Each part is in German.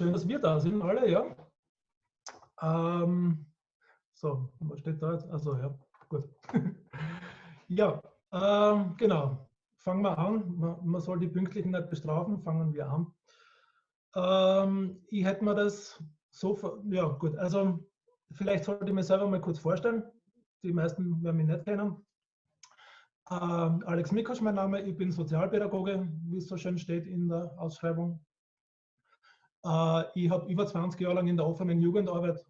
schön, dass wir da sind, alle, ja. Ähm, so, was steht da jetzt? Also ja, gut. ja, ähm, genau. Fangen wir an. Man, man, soll die Pünktlichen nicht bestrafen. Fangen wir an. Ähm, ich hätte mir das so, ja gut, also vielleicht sollte ich mir selber mal kurz vorstellen. Die meisten werden mich nicht kennen. Ähm, Alex Mikosch, mein Name. Ich bin Sozialpädagoge, wie es so schön steht in der Ausschreibung. Äh, ich habe über 20 Jahre lang in der offenen Jugendarbeit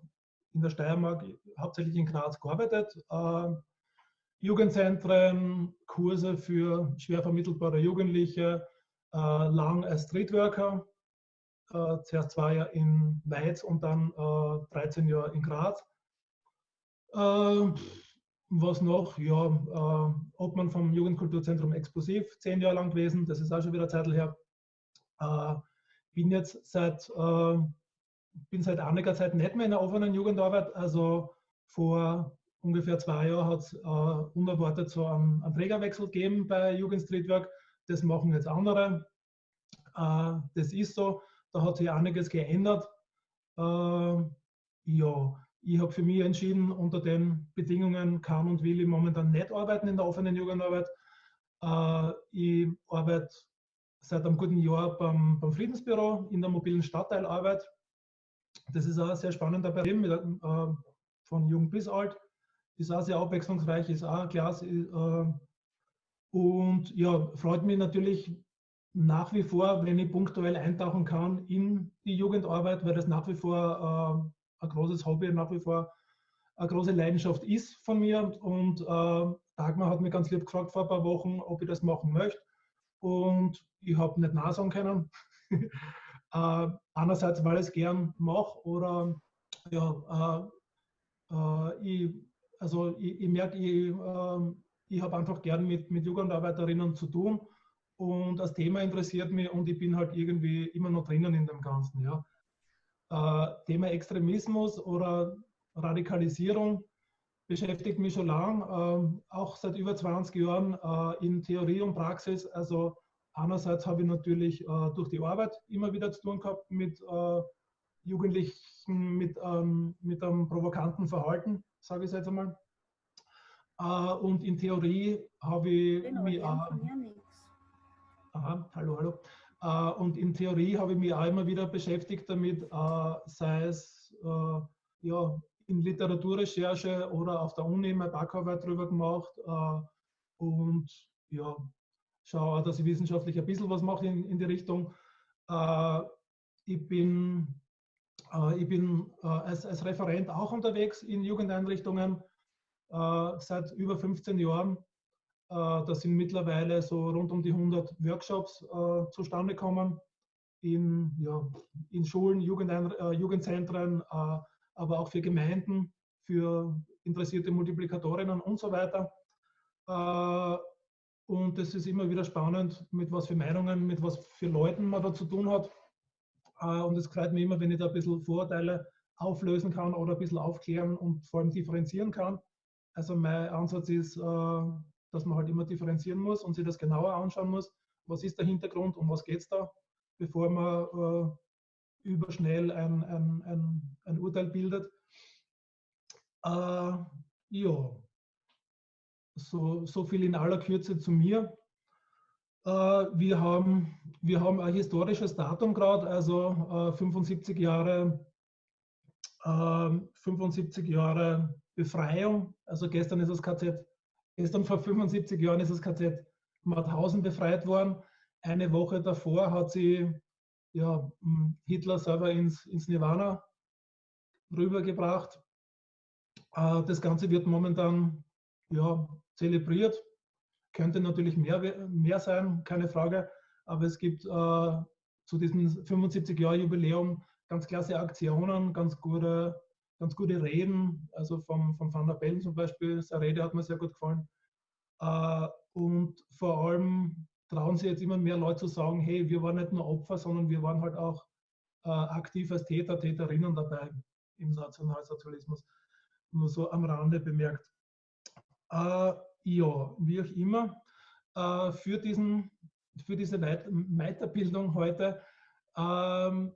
in der Steiermark, hauptsächlich in Graz, gearbeitet. Äh, Jugendzentren, Kurse für schwer vermittelbare Jugendliche, äh, lang als Streetworker, zuerst zwei Jahre in Weiz und dann 13 Jahre in Graz. Was noch? Ja, Obmann vom Jugendkulturzentrum Explosiv, zehn Jahre lang gewesen, das ist auch schon wieder Zeit her bin jetzt seit, äh, bin seit einiger Zeit nicht mehr in der offenen Jugendarbeit. Also vor ungefähr zwei Jahren hat es äh, unerwartet so einen, einen, Trägerwechsel gegeben bei Jugend Streetwork. Das machen jetzt andere. Äh, das ist so. Da hat sich einiges geändert. Äh, ja, ich habe für mich entschieden, unter den Bedingungen kann und will ich momentan nicht arbeiten in der offenen Jugendarbeit. Äh, ich arbeite seit einem guten Jahr beim, beim Friedensbüro in der mobilen Stadtteilarbeit. Das ist auch ein sehr spannender Bereich mit, äh, von jung bis alt. Ist auch sehr abwechslungsreich, ist auch klasse. Äh, und ja, freut mich natürlich nach wie vor, wenn ich punktuell eintauchen kann in die Jugendarbeit, weil das nach wie vor äh, ein großes Hobby, nach wie vor eine große Leidenschaft ist von mir. Und äh, Dagmar hat mir ganz lieb gefragt vor ein paar Wochen, ob ich das machen möchte und ich habe nicht Nein sagen können. äh, einerseits, weil ich es gern mache oder ja, äh, äh, ich, also ich, ich merke, ich, ähm, ich habe einfach gern mit, mit Jugendarbeiterinnen zu tun und das Thema interessiert mich und ich bin halt irgendwie immer noch drinnen in dem Ganzen. Ja. Äh, Thema Extremismus oder Radikalisierung beschäftigt mich schon lang, äh, auch seit über 20 Jahren äh, in Theorie und Praxis. Also einerseits habe ich natürlich äh, durch die Arbeit immer wieder zu tun gehabt mit äh, Jugendlichen, mit, ähm, mit einem provokanten Verhalten, sage ich jetzt einmal. Und in Theorie habe ich genau, mich auch... Aha, hallo, hallo. Äh, und in Theorie habe ich mich auch immer wieder beschäftigt damit, sei es ja, in Literaturrecherche oder auf der Uni meine Backarbeit drüber gemacht äh, und ja, schaue, dass ich wissenschaftlich ein bisschen was mache in, in die Richtung. Äh, ich bin, äh, ich bin äh, als, als Referent auch unterwegs in Jugendeinrichtungen äh, seit über 15 Jahren. Äh, da sind mittlerweile so rund um die 100 Workshops zustande gekommen in, ja, in Schulen, Jugendein Jugendzentren, aber auch für Gemeinden, für interessierte Multiplikatorinnen und so weiter. Äh, und es ist immer wieder spannend, mit was für Meinungen, mit was für Leuten man da zu tun hat. Äh, und es freut mich immer, wenn ich da ein bisschen Vorurteile auflösen kann oder ein bisschen aufklären und vor allem differenzieren kann. Also mein Ansatz ist, äh, dass man halt immer differenzieren muss und sich das genauer anschauen muss. Was ist der Hintergrund, um was geht es da, bevor man überschnell ein, ein, ein, ein Urteil bildet. Äh, ja, so, so viel in aller Kürze zu mir. Äh, wir, haben, wir haben ein historisches Datum gerade, also äh, 75 Jahre 75 ähm, Jahre Befreiung. Also gestern ist das KZ, gestern vor 75 Jahren ist das KZ Mauthausen befreit worden. Eine Woche davor hat sie ja, Hitler selber ins, ins Nirvana rübergebracht. Äh, das Ganze wird momentan ja, zelebriert. Könnte natürlich mehr, mehr sein, keine Frage. Aber es gibt äh, zu diesem 75-Jahr-Jubiläum ganz klasse Aktionen, ganz gute, ganz gute Reden. Also vom, vom Van der Bellen zum Beispiel, seine Rede hat mir sehr gut gefallen. Äh, und vor allem trauen sich jetzt immer mehr Leute zu sagen, hey, wir waren nicht nur Opfer, sondern wir waren halt auch äh, aktiv als Täter, Täterinnen dabei im Nationalsozialismus. Nur so am Rande bemerkt. Äh, ja, wie auch immer, äh, für, diesen, für diese Weit Weiterbildung heute ähm,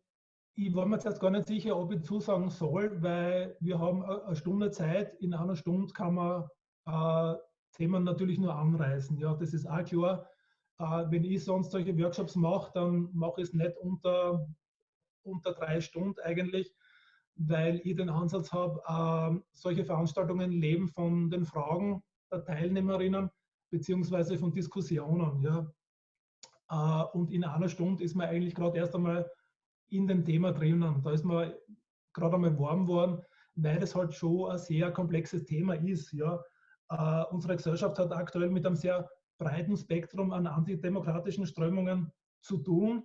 ich war mir jetzt gar nicht sicher, ob ich zusagen soll, weil wir haben eine Stunde Zeit. In einer Stunde kann man äh, Themen natürlich nur anreißen. Ja, das ist auch klar. Äh, wenn ich sonst solche Workshops mache, dann mache ich es nicht unter, unter drei Stunden eigentlich, weil ich den Ansatz habe, äh, solche Veranstaltungen leben von den Fragen der Teilnehmerinnen beziehungsweise von Diskussionen. Ja. Äh, und in einer Stunde ist man eigentlich gerade erst einmal in dem Thema drinnen. Da ist man gerade einmal warm geworden, weil es halt schon ein sehr komplexes Thema ist. Ja. Uh, unsere Gesellschaft hat aktuell mit einem sehr breiten Spektrum an antidemokratischen Strömungen zu tun.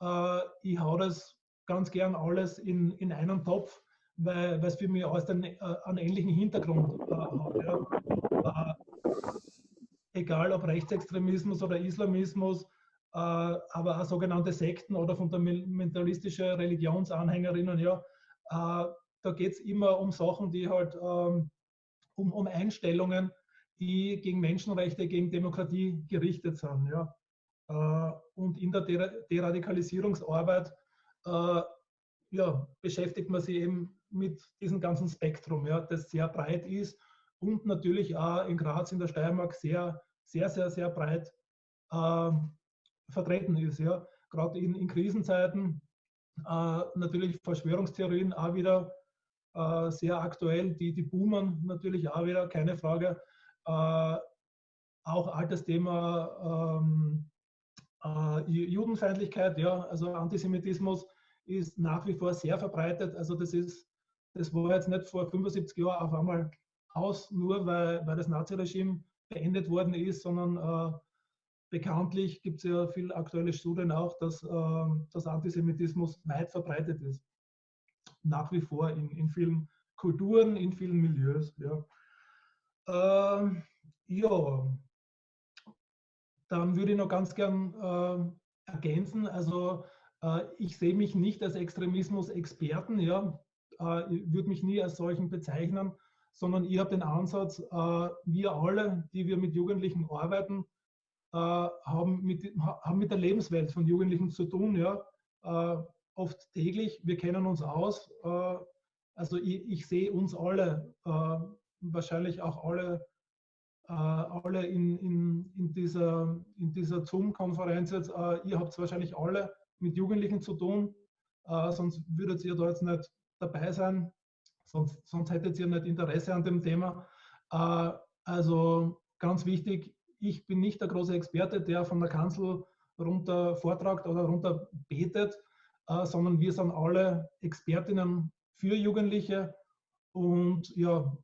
Uh, ich hau das ganz gern alles in, in einen Topf, weil es für mich alles einen, uh, einen ähnlichen Hintergrund hat. Ja. egal ob Rechtsextremismus oder Islamismus, äh, aber auch sogenannte Sekten oder fundamentalistische Religionsanhängerinnen, ja, äh, da geht es immer um Sachen, die halt ähm, um, um Einstellungen, die gegen Menschenrechte, gegen Demokratie gerichtet sind. Ja. Äh, und in der Deradikalisierungsarbeit ja, beschäftigt man sich eben mit diesem ganzen Spektrum, ja, das sehr breit ist und natürlich auch in Graz, in der Steiermark sehr, sehr, sehr, sehr breit äh, vertreten ist. Ja. Gerade in, in Krisenzeiten äh, natürlich Verschwörungstheorien auch wieder äh, sehr aktuell, die, die boomen natürlich auch wieder, keine Frage. Äh, auch altes Thema ähm, äh, Judenfeindlichkeit, ja, also Antisemitismus ist nach wie vor sehr verbreitet. Also das ist, das war jetzt nicht vor 75 Jahren auf einmal aus, nur weil, weil das Naziregime beendet worden ist, sondern äh, bekanntlich gibt es ja viele aktuelle Studien auch, dass, äh, dass Antisemitismus weit verbreitet ist. Nach wie vor in, in vielen Kulturen, in vielen Milieus. Ja. Äh, ja. Dann würde ich noch ganz gern äh, ergänzen, also äh, ich sehe mich nicht als Extremismus-Experten, ja, äh, würde mich nie als solchen bezeichnen, sondern ich habe den Ansatz, äh, wir alle, die wir mit Jugendlichen arbeiten, äh, haben, mit, haben mit der Lebenswelt von Jugendlichen zu tun, ja, äh, oft täglich. Wir kennen uns aus. Also ich, ich, sehe uns alle, wahrscheinlich auch alle, alle in, in, in dieser, in dieser Zoom-Konferenz jetzt. ihr habt wahrscheinlich alle mit Jugendlichen zu tun, sonst würdet ihr da jetzt nicht dabei sein, sonst, sonst hättet ihr nicht Interesse an dem Thema. also ganz wichtig, ich bin nicht der große Experte, der von der Kanzel runter vortragt oder runter betet, äh, sondern wir sind alle Expertinnen für Jugendliche und ja,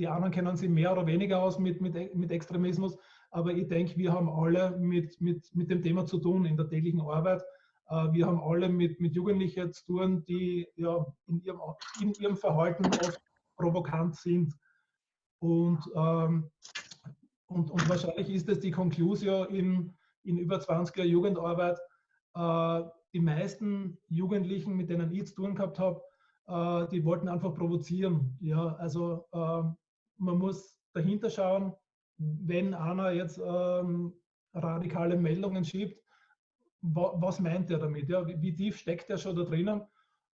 die anderen kennen sich mehr oder weniger aus mit, mit, mit Extremismus, aber ich denke, wir haben alle mit, mit, mit dem Thema zu tun in der täglichen Arbeit. Äh, wir haben alle mit, mit Jugendlichen zu tun, die ja in ihrem, in ihrem Verhalten oft provokant sind. Und ähm, und, und wahrscheinlich ist es die Conclusio in, in über 20er Jugendarbeit. Äh, die meisten Jugendlichen, mit denen ich zu tun gehabt habe, äh, die wollten einfach provozieren. Ja, also äh, man muss dahinter schauen, wenn einer jetzt ähm, radikale Meldungen schiebt, wa was meint er damit? Ja? Wie, wie, tief steckt er schon da drinnen?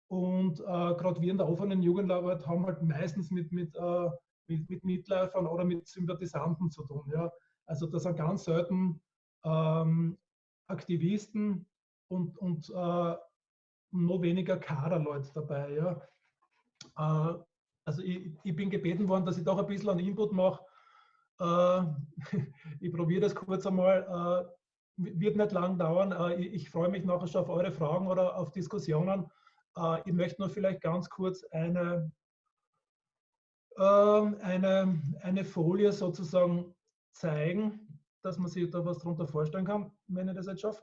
Und äh, gerade wir in der offenen Jugendarbeit haben halt meistens mit, mit äh, mit, mit Mitläufern oder mit Sympathisanten zu tun. Ja? Also da sind ganz selten ähm, Aktivisten und, und äh, noch weniger Kaderleute dabei. Ja? Äh, also ich, ich, bin gebeten worden, dass ich doch ein bisschen an Input mache. Äh, ich probiere das kurz einmal. Äh, wird nicht lang dauern. Äh, ich, ich freue mich nachher schon auf eure Fragen oder auf Diskussionen. Äh, ich möchte nur vielleicht ganz kurz eine ähm, eine, eine Folie sozusagen zeigen, dass man sich da was darunter vorstellen kann, wenn ich das jetzt schaffe.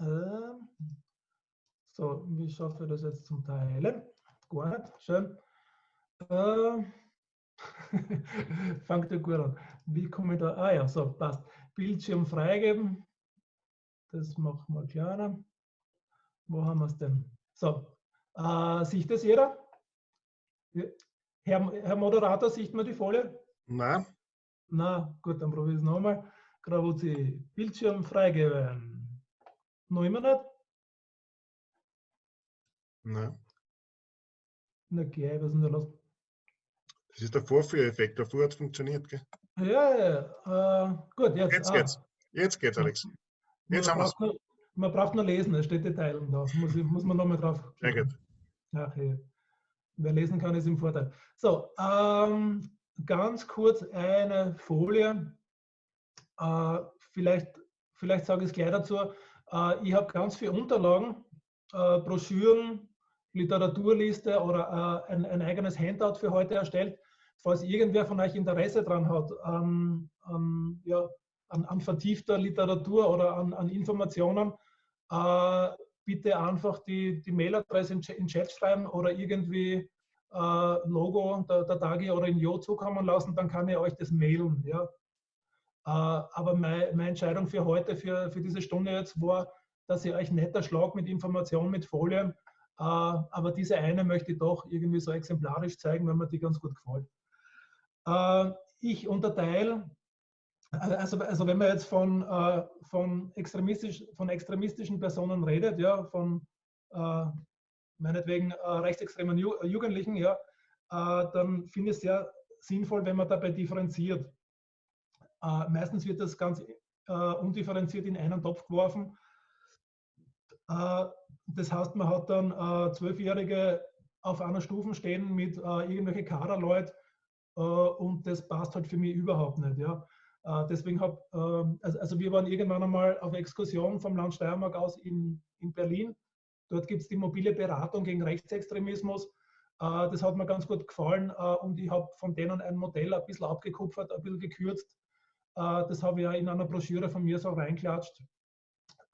Ähm, so, wie schaffe ich das jetzt zum Teilen? Nicht, schön. Ähm, fangt ja gut an. Wie komme ich da? Ah ja, so, passt. Bildschirm freigeben. Das machen wir kleiner. Wo haben wir es denn? So, äh, sieht das jeder? Herr, Herr Moderator, sieht man die Folie? Nein. Na, gut, dann probiere ich es nochmal. Gravuzi, Bildschirm freigeben. Noch immer nicht? Nein. Na, geh, was ist denn da los? Das ist der Vorführeffekt. Davor hat es funktioniert, gell? Ja, ja, äh, gut, jetzt. Jetzt ah, geht's. Jetzt geht's, Alex. Jetzt man, haben wir's. braucht nur, man braucht nur lesen, es steht Detailen da. Muss, muss man nochmal drauf. Sehr gut. Ja, okay. Wer lesen kann, ist im Vorteil. So, ähm, ganz kurz eine Folie. Äh, vielleicht, vielleicht sage ich es gleich dazu. Äh, ich habe ganz viele Unterlagen, äh, Broschüren, Literaturliste oder äh, ein, ein eigenes Handout für heute erstellt. Falls irgendwer von euch Interesse daran hat, an, an, ja, an, an vertiefter Literatur oder an, Informationen, äh, bitte einfach die, die Mailadresse in, in Chat schreiben oder irgendwie äh, Logo der, der Dagi oder in Jo zukommen lassen, dann kann ich euch das mailen. Ja. Äh, aber mein, meine Entscheidung für heute, für, für diese Stunde jetzt war, dass ich euch netter schlag mit Informationen, mit Folien. Äh, aber diese eine möchte ich doch irgendwie so exemplarisch zeigen, wenn mir die ganz gut gefällt. Äh, ich unterteile also, also wenn man jetzt von, äh, von, extremistisch, von extremistischen Personen redet, ja, von äh, meinetwegen rechtsextremen Ju Jugendlichen, ja, dann finde ich es sehr sinnvoll, wenn man dabei differenziert. Meistens wird das ganz undifferenziert in einen Topf geworfen. Das heißt, man hat dann äh, Zwölfjährige auf einer Stufe stehen mit äh, irgendwelche Kaderleute äh, und das passt halt für mich überhaupt nicht. Ja. Äh, Deswegen habe, also, also wir waren irgendwann einmal auf Exkursion vom Land Steiermark aus in, in Berlin. Dort gibt es die mobile Beratung gegen Rechtsextremismus. Äh, Das hat mir ganz gut gefallen äh, und ich habe von denen ein Modell ein bisschen abgekupfert, ein bisschen gekürzt. Äh, Das habe ich ja in einer Broschüre von mir so reinklatscht.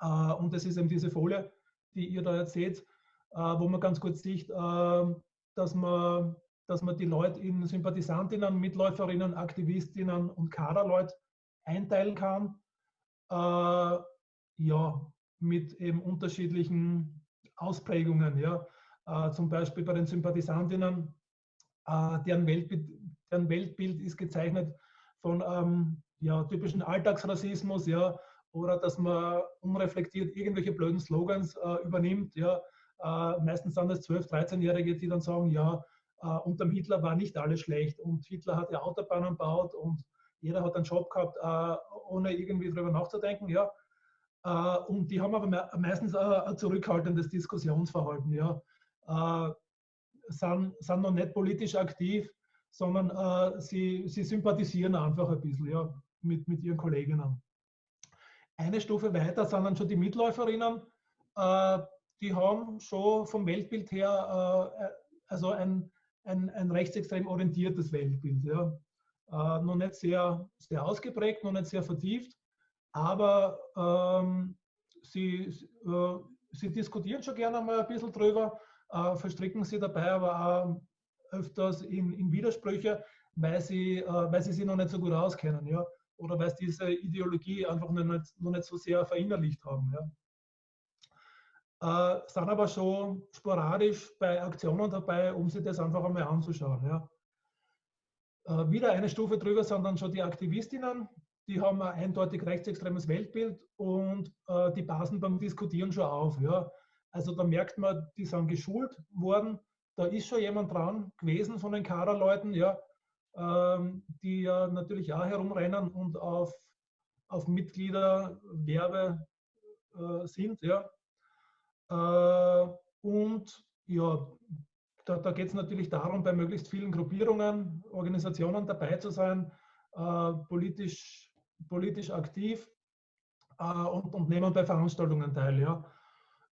Äh, Und das ist eben diese Folie, die ihr da jetzt seht, äh, wo man ganz gut sieht, äh, dass man dass man die Leute in Sympathisantinnen, Mitläuferinnen, Aktivistinnen und Kaderleute einteilen kann. Äh, ja, mit eben unterschiedlichen Ausprägungen. Ja. Äh, zum Beispiel bei den Sympathisantinnen, äh, deren, Weltbild, deren Weltbild ist gezeichnet von ähm, ja, typischen Alltagsrassismus, ja, oder dass man unreflektiert irgendwelche blöden Slogans äh, übernimmt. Ja. Äh, meistens sind es 12-, 13-Jährige, die dann sagen, ja, äh, unterm Hitler war nicht alles schlecht und Hitler hat ja Autobahnen gebaut und jeder hat einen Job gehabt, äh, ohne irgendwie darüber nachzudenken. Ja. Äh, und die haben aber me meistens ein, zurückhaltendes Diskussionsverhalten. Ja. Äh, sind, sind noch nicht politisch aktiv, sondern äh, sie, sie sympathisieren einfach ein bisschen ja, mit, mit ihren Kolleginnen. Eine Stufe weiter sind dann schon die Mitläuferinnen. Äh, die haben schon vom Weltbild her also ein, ein, ein rechtsextrem orientiertes Weltbild. Ja. Äh, noch nicht sehr, sehr ausgeprägt, noch nicht sehr vertieft, aber ähm, sie, äh, sie diskutieren schon gerne mal ein bisschen drüber, äh, verstricken sie dabei aber auch öfters in, in Widersprüche, weil sie, äh, weil sie sich noch nicht so gut auskennen. Ja. Oder weil sie diese Ideologie einfach noch nicht, noch nicht so sehr verinnerlicht haben. Ja äh, sind aber schon sporadisch bei Aktionen dabei, um sich das einfach einmal anzuschauen. Ja. Äh, wieder eine Stufe drüber sind dann schon die Aktivistinnen, die haben ein eindeutig rechtsextremes Weltbild und äh, die passen beim Diskutieren schon auf. Ja. Also da merkt man, die sind geschult worden, da ist schon jemand dran gewesen von den Kaderleuten, ja, ähm, die ja natürlich auch herumrennen und auf, auf Mitgliederwerbe äh, sind. Ja. Äh, und ja, da, da geht es natürlich darum, bei möglichst vielen Gruppierungen, Organisationen dabei zu sein, äh, politisch, politisch aktiv äh, und, und nehmen bei Veranstaltungen teil. Ja.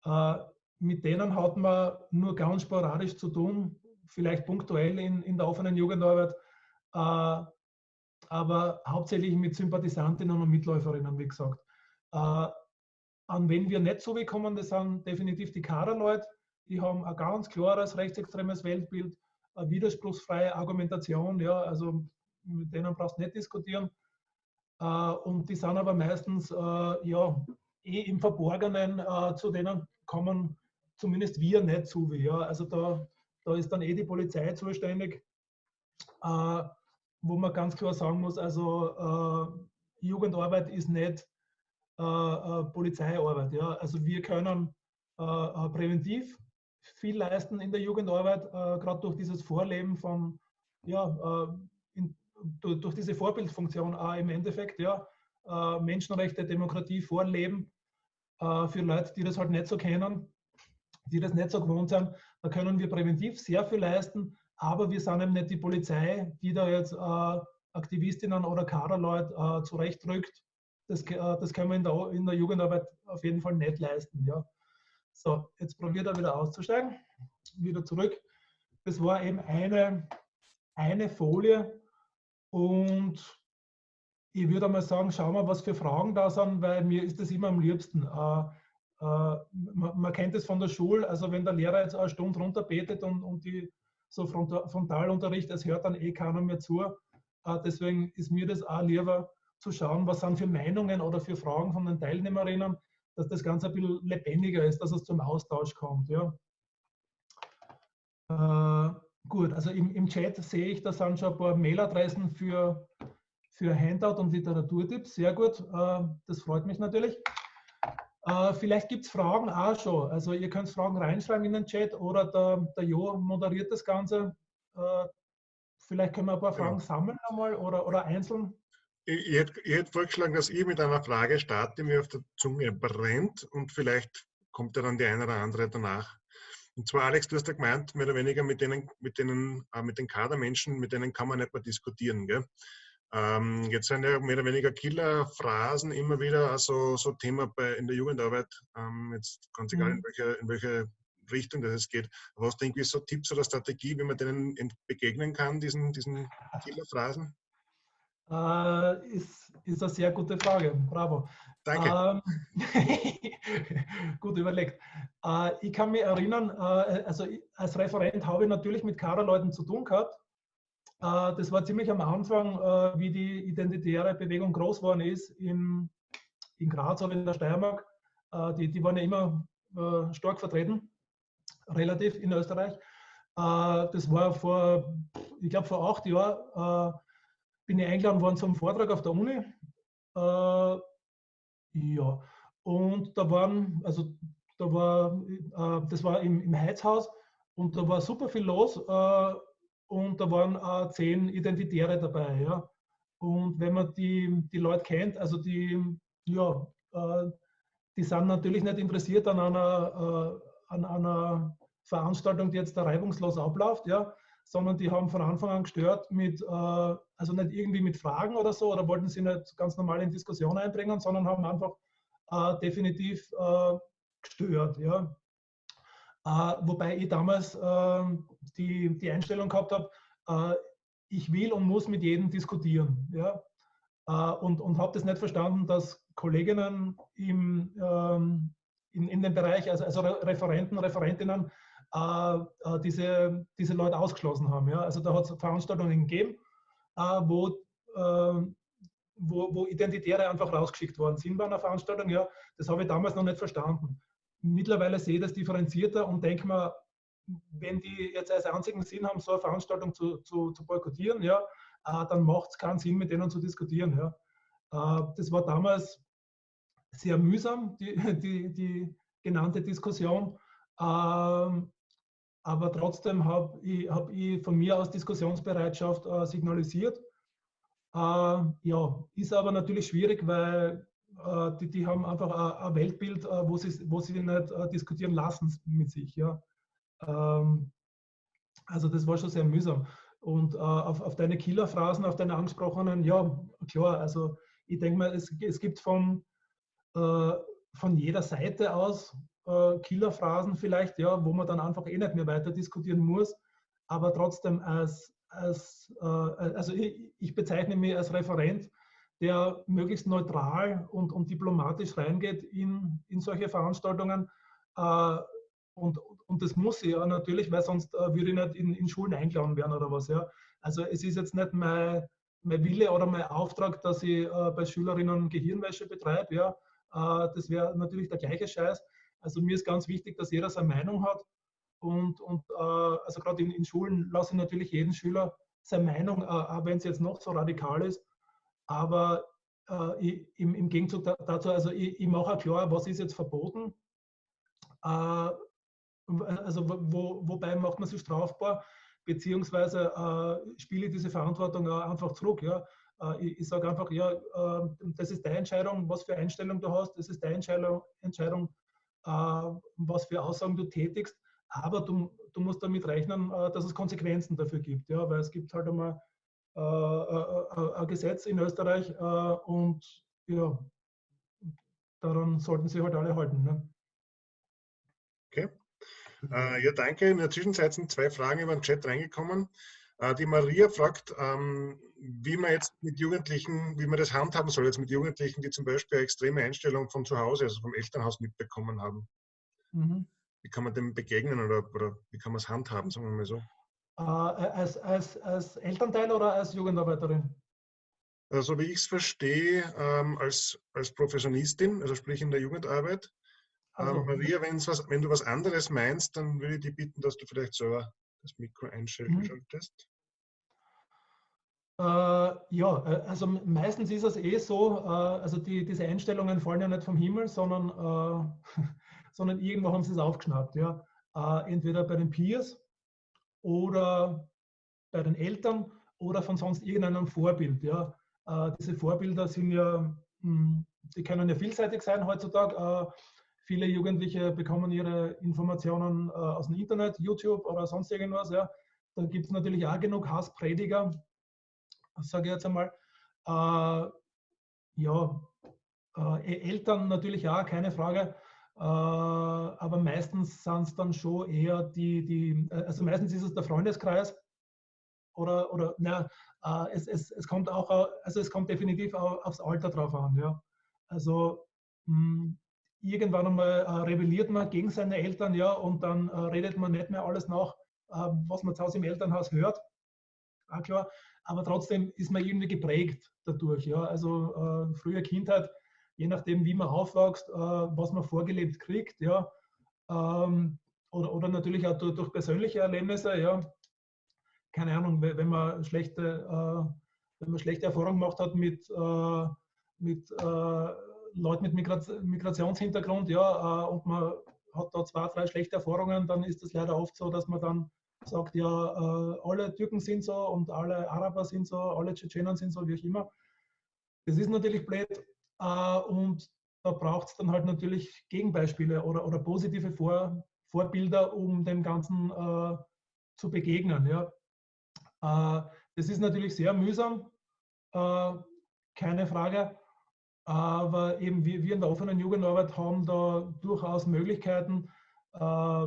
Äh, mit denen hat man nur ganz sporadisch zu tun, vielleicht punktuell in, in der offenen Jugendarbeit, äh, aber hauptsächlich mit Sympathisantinnen und Mitläuferinnen, wie gesagt. An wen wir nicht so kommen, das sind definitiv die Kaderleute. Die haben ein ganz klares rechtsextremes Weltbild, eine widerspruchsfreie Argumentation. Ja, also mit denen brauchst du nicht diskutieren. Äh, Und die sind aber meistens äh, ja, eh im Verborgenen, äh, zu denen kommen zumindest wir nicht zu. Ja. Also da, da ist dann eh die Polizei zuständig, wo man ganz klar sagen muss, also Jugendarbeit ist nicht Polizeiarbeit. Ja. Also wir können äh, äh, präventiv viel leisten in der Jugendarbeit, äh, gerade durch dieses Vorleben von, ja, äh, in, durch, diese Vorbildfunktion auch im Endeffekt, ja, äh, Menschenrechte, Demokratie vorleben äh, für Leute, die das halt nicht so kennen, die das nicht so gewohnt sind. Da können wir präventiv sehr viel leisten, aber wir sind eben nicht die Polizei, die da jetzt äh, Aktivistinnen oder Kaderleute äh, zurechtrückt. Das, äh, das können wir in der, in der Jugendarbeit auf jeden Fall nicht leisten. Ja. So, jetzt probiert er wieder auszusteigen. Wieder zurück. Das war eben eine, eine Folie und ich würde mal sagen, schauen wir, was für Fragen da sind, weil mir ist das immer am liebsten. Äh, äh, man, man, kennt es von der Schule, also wenn der Lehrer jetzt eine Stunde runterbetet und, und die so Frontalunterricht, es hört dann eh keiner mehr zu. Äh, deswegen ist mir das auch lieber zu schauen, was sind für Meinungen oder für Fragen von den Teilnehmerinnen, dass das Ganze ein bisschen lebendiger ist, dass es zum Austausch kommt. Ja. Äh, gut, also im, im Chat sehe ich, da sind schon ein paar Mailadressen für, für Handout und Literaturtipps. Sehr gut, äh, das freut mich natürlich. Äh, vielleicht gibt es Fragen auch schon. Also ihr könnt Fragen reinschreiben in den Chat oder der, der Jo moderiert das Ganze. Äh, vielleicht können wir ein paar Fragen ja. sammeln einmal oder, oder einzeln ich, hätte, ich, hätte, vorgeschlagen, dass ich mit einer Frage starte, die mir auf der Zunge brennt und vielleicht kommt ja dann die eine oder andere danach. Und zwar, Alex, du hast ja gemeint, mehr oder weniger mit denen, mit denen, äh, mit den Kadermenschen, mit denen kann man nicht mehr diskutieren. Gell? Ähm, jetzt sind ja mehr oder weniger Killerphrasen immer wieder also so Thema bei, in der Jugendarbeit. Ähm, jetzt ganz egal, in mhm. welche, in welche Richtung das es geht. Aber hast du irgendwie so Tipps oder Strategie, wie man denen begegnen kann, diesen, diesen Killerphrasen? Äh, ist, ist eine sehr gute Frage. Bravo. Danke. Ähm, gut überlegt. Äh, ich kann mich erinnern, äh, also als Referent habe ich natürlich mit Kaderleuten zu tun gehabt. Äh, das war ziemlich am Anfang, äh, wie die identitäre Bewegung groß geworden ist in, in Graz oder in der Steiermark. Die, die waren ja immer stark vertreten, relativ in Österreich. das war vor, ich glaube, vor acht Jahren bin ich eingeladen worden zum Vortrag auf der Uni. Äh, ja, und da waren, also da war, äh, das war im, im Heizhaus und da war super viel los äh, und da waren zehn Identitäre dabei. Ja. Und wenn man die, die Leute kennt, also die, ja, äh, die sind natürlich nicht interessiert an einer, äh, an einer Veranstaltung, die jetzt da reibungslos abläuft, ja, sondern die haben von Anfang an gestört mit, äh, also nicht irgendwie mit Fragen oder so, oder wollten sie nicht ganz normal in Diskussion einbringen, sondern haben einfach äh, definitiv äh, gestört. Ja. Wobei ich damals ähm, die, die Einstellung gehabt habe, ich will und muss mit jedem diskutieren. Ja. Und und habe das nicht verstanden, dass Kolleginnen im, ähm, in, in dem Bereich, also, also Referenten, Referentinnen, äh, äh, diese, diese Leute ausgeschlossen haben. Ja? Also da hat es Veranstaltungen gegeben, äh, wo, ähm, wo, wo Identitäre einfach rausgeschickt worden sind bei einer Veranstaltung. Ja? Das habe ich damals noch nicht verstanden. Mittlerweile sehe ich das differenzierter und denke mir, wenn die jetzt als einzigen Sinn haben, so eine Veranstaltung zu, zu, zu boykottieren, ja, dann macht es keinen Sinn, mit denen zu diskutieren. Ja. Das war damals sehr mühsam, die, die, die genannte Diskussion. Ähm, aber trotzdem habe ich, hab ich von mir aus Diskussionsbereitschaft äh, signalisiert. Äh, ja, ist aber natürlich schwierig, weil äh, die, die haben einfach ein, ein Weltbild, äh, wo, sie, wo sie nicht äh, diskutieren lassen mit sich. Ja. Ähm, also das war schon sehr mühsam. Und äh, auf, auf deine Killerphrasen, auf deine angesprochenen, ja, klar, also ich denke mal, es, es gibt von, von jeder Seite aus äh, Killerphrasen vielleicht, ja, wo man dann einfach eh nicht mehr weiter diskutieren muss, aber trotzdem als, als äh, also ich, ich, bezeichne mich als Referent, der möglichst neutral und, und diplomatisch reingeht in, in solche Veranstaltungen. Äh, und, und das muss ich ja natürlich, weil sonst äh, würde ich nicht in, in Schulen eingeladen werden oder was. Ja. Also es ist jetzt nicht mein, mein Wille oder mein Auftrag, dass ich äh, bei Schülerinnen Gehirnwäsche betreibe. Ja. Äh, das wäre natürlich der gleiche Scheiß. Also mir ist ganz wichtig, dass jeder seine Meinung hat. Und, und äh, also gerade in, in, Schulen lasse ich natürlich jeden Schüler seine Meinung, äh, wenn es jetzt noch so radikal ist. Aber äh, ich, im, im, Gegenzug dazu, also ich, ich mache auch klar, was ist jetzt verboten, äh, also wo, wobei macht man sich strafbar, beziehungsweise äh, spiele ich diese Verantwortung auch einfach zurück. Ja? Äh, ich, ich sage einfach, ja, äh, das ist deine Entscheidung, was für Einstellung du hast, das ist deine Entscheidung, Entscheidung was für Aussagen du tätigst, aber du, du musst damit rechnen, äh, dass es Konsequenzen dafür gibt, ja? weil es gibt halt einmal äh, ein Gesetz in Österreich und ja, daran sollten sich halt alle halten. Ne? Okay. Äh, ja, danke. In der Zwischenzeit sind zwei Fragen über den Chat reingekommen. Äh, die Maria fragt, ähm, wie man jetzt mit Jugendlichen, wie man das handhaben soll, jetzt mit Jugendlichen, die zum Beispiel eine extreme Einstellung von zu Hause, also vom Elternhaus mitbekommen haben. Mhm. Wie kann man dem begegnen oder, oder wie kann man es handhaben, sagen wir mal so? Äh, als, als, als Elternteil oder als Jugendarbeiterin? Also wie ich es verstehe, ähm, als, als Professionistin, also sprich in der Jugendarbeit. Also, ähm, Maria, was, wenn du was anderes meinst, dann würde ich dich bitten, dass du vielleicht selber das Mikro einschalten mhm. solltest. Ja, äh, also meistens ist es eh so, äh, also die, diese Einstellungen fallen ja nicht vom Himmel, sondern, äh, sondern irgendwo haben sie es aufgeschnappt. Ja? Äh, entweder bei den Peers oder bei den Eltern oder von sonst irgendeinem Vorbild. Ja? Äh, diese Vorbilder sind ja, mh, hm, die können ja vielseitig sein heutzutage. Äh, viele Jugendliche bekommen ihre Informationen äh, aus dem Internet, YouTube oder sonst irgendwas. Ja. Da gibt es natürlich auch genug Hassprediger, sage ich jetzt einmal. ja, e-, Eltern natürlich auch, keine Frage. aber meistens sind es dann schon eher die, die, also meistens ist es der Freundeskreis, oder, oder na, äh, es, es, es kommt auch, also es kommt definitiv auch aufs Alter drauf an. Ja. Also mh, hm, irgendwann einmal äh, rebelliert man gegen seine Eltern, ja, und dann äh, redet man nicht mehr alles nach, äh, was man zu Hause im Elternhaus hört. Auch klar. Aber trotzdem ist man irgendwie geprägt dadurch. Ja. Also äh, frühe Kindheit, je nachdem, wie man aufwächst, äh, was man vorgelebt kriegt, ja. Ähm, oder, oder natürlich auch durch, durch persönliche Erlebnisse, ja keine Ahnung, wenn man schlechte, äh, wenn man schlechte Erfahrungen gemacht hat mit, äh, mit äh, Leuten mit Migrationshintergrund, ja, und man hat da zwei, drei schlechte Erfahrungen, dann ist es leider oft so, dass man dann sagt, ja, alle Türken sind so und alle Araber sind so, alle Tschetschenen sind so, wie auch immer. Das ist natürlich blöd und da braucht es dann halt natürlich Gegenbeispiele oder, oder positive Vor, Vorbilder, um dem Ganzen äh, zu begegnen. Ja. Äh, das ist natürlich sehr mühsam, äh, keine Frage. Aber eben wir, wir in der offenen Jugendarbeit haben da durchaus Möglichkeiten, äh,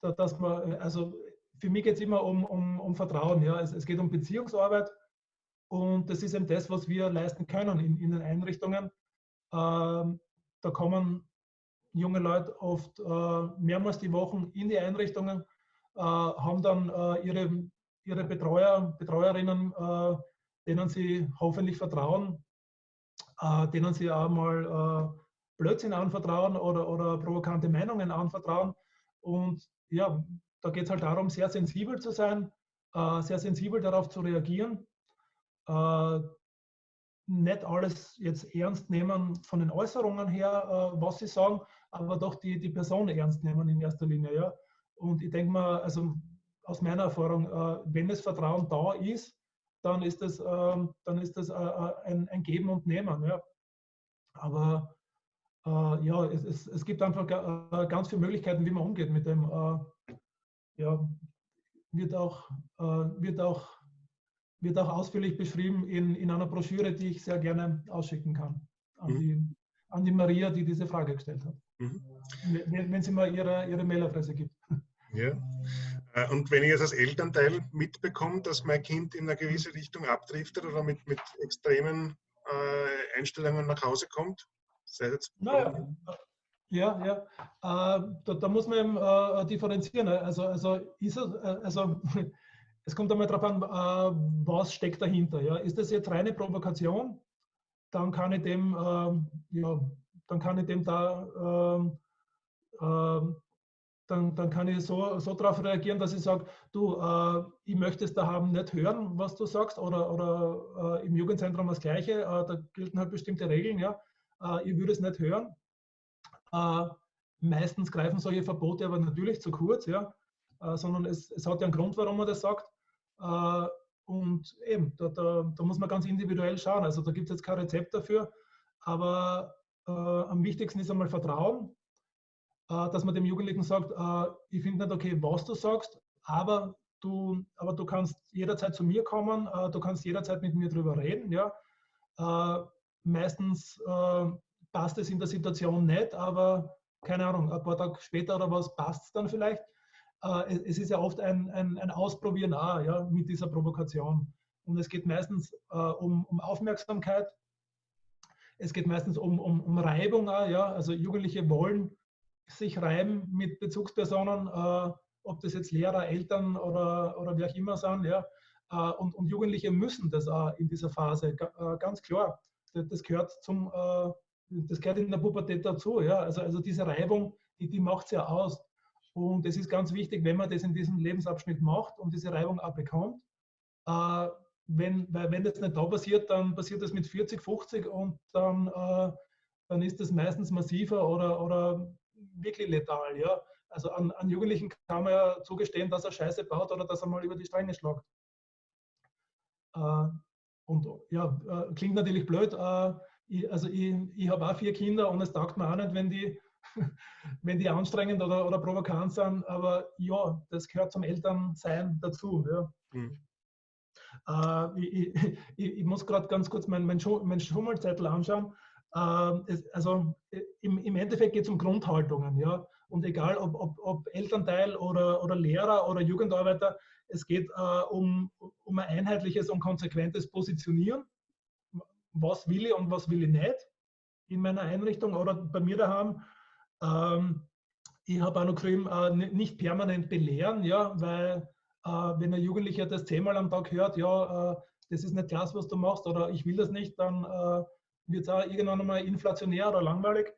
dass man, also für mich geht es immer um, um, um Vertrauen. Ja. Es, es, geht um Beziehungsarbeit und das ist eben das, was wir leisten können in, in den Einrichtungen. Ähm, da kommen junge Leute oft mehrmals die Woche in die Einrichtungen, haben dann ihre ihre Betreuer, Betreuerinnen, äh, denen sie hoffentlich vertrauen, äh, denen sie auch mal äh, Blödsinn anvertrauen oder, oder provokante Meinungen anvertrauen. Und ja, da geht es halt darum, sehr sensibel zu sein, äh, sehr sensibel darauf zu reagieren, äh, nicht alles jetzt ernst nehmen von den Äußerungen her, äh, was sie sagen, aber doch die, die Person ernst nehmen in erster Linie. Ja. Und ich denke mal, also aus meiner Erfahrung, äh, wenn das Vertrauen da ist, dann ist das, ähm, dann ist das äh, äh, ein, ein Geben und Nehmen. Ja. Aber ja, es, es, es, gibt einfach ganz viele Möglichkeiten, wie man umgeht mit dem. Ja, wird auch, wird auch, wird auch ausführlich beschrieben in, in einer Broschüre, die ich sehr gerne ausschicken kann an, mhm. die, an die Maria, die diese Frage gestellt hat. Mhm. Wenn, wenn sie mal ihre, ihre Mailadresse gibt. Ja. Äh, und wenn ich jetzt als Elternteil mitbekomme, dass mein Kind in eine gewisse Richtung abdriftet oder mit, mit extremen äh, Einstellungen nach Hause kommt, sei jetzt. Naja, ja, ja. Äh, da, da, muss man eben äh, differenzieren. Ne? Also, also, es, äh, also es kommt einmal darauf an, äh, was steckt dahinter. Ja? Ist das jetzt reine Provokation? Dann kann ich dem, ähm, ja, dann kann ich dem da ähm, ähm, dann, dann kann ich so, so darauf reagieren, dass ich sage, du, äh, ich möchte es da haben nicht hören, was du sagst, oder, oder äh, im Jugendzentrum das Gleiche, äh, da gelten halt bestimmte Regeln, ja, äh, ich würde es nicht hören. Äh, meistens greifen solche Verbote aber natürlich zu kurz, ja, äh, sondern es, es hat ja einen Grund, warum man das sagt. Äh, und eben, da, da, da, muss man ganz individuell schauen. Also da gibt es jetzt kein Rezept dafür, aber am wichtigsten ist einmal Vertrauen, dass man dem Jugendlichen sagt, ich finde nicht okay, was du sagst, aber du, aber du kannst jederzeit zu mir kommen, du kannst jederzeit mit mir drüber reden. Ja? Meistens äh, passt es in der Situation nicht, aber keine Ahnung, ein paar Tage später oder was passt es dann vielleicht. Äh, es ist ja oft ein, ein, ein Ausprobieren auch, ja, mit dieser Provokation. Und es geht meistens äh, um, um Aufmerksamkeit, es geht meistens um, um, um Reibung auch, ja. Also Jugendliche wollen sich reiben mit Bezugspersonen, äh, ob das jetzt Lehrer, Eltern oder, oder wie auch immer sind, ja. Äh, und, und Jugendliche müssen das auch in dieser Phase, äh, ganz klar. Das, das gehört zum, äh, das gehört in der Pubertät dazu, ja. Also, also diese Reibung, die, die macht es ja aus. Und es ist ganz wichtig, wenn man das in diesem Lebensabschnitt macht und diese Reibung auch bekommt, äh, wenn, weil wenn das nicht da passiert, dann passiert das mit 40, 50 und dann, äh, dann ist das meistens massiver oder, oder wirklich letal. Ja? Also an, an, Jugendlichen kann man ja zugestehen, dass er Scheiße baut oder dass er mal über die Stränge schlagt. Äh, und ja, äh, klingt natürlich blöd. Äh, ich, also ich, ich habe auch vier Kinder und es taugt mir auch nicht, wenn die wenn die anstrengend oder, oder provokant sind, aber ja, das gehört zum Elternsein dazu. Ja. Mhm. Äh, ich, ich, ich, muss gerade ganz kurz meinen mein, mein Schummelzettel anschauen. Äh, es, also im, im Endeffekt geht es um Grundhaltungen. Ja? Und egal ob, ob, ob Elternteil oder, oder Lehrer oder Jugendarbeiter, es geht äh, um, um ein einheitliches und konsequentes Positionieren. Was will ich und was will ich nicht in meiner Einrichtung oder bei mir daheim. Ähm, ich habe auch noch geschrieben, äh, nicht permanent belehren, ja, weil äh, wenn ein Jugendlicher das zehnmal am Tag hört, ja, äh, das ist nicht klasse, was du machst oder ich will das nicht, dann äh, wird es auch irgendwann einmal inflationär oder langweilig,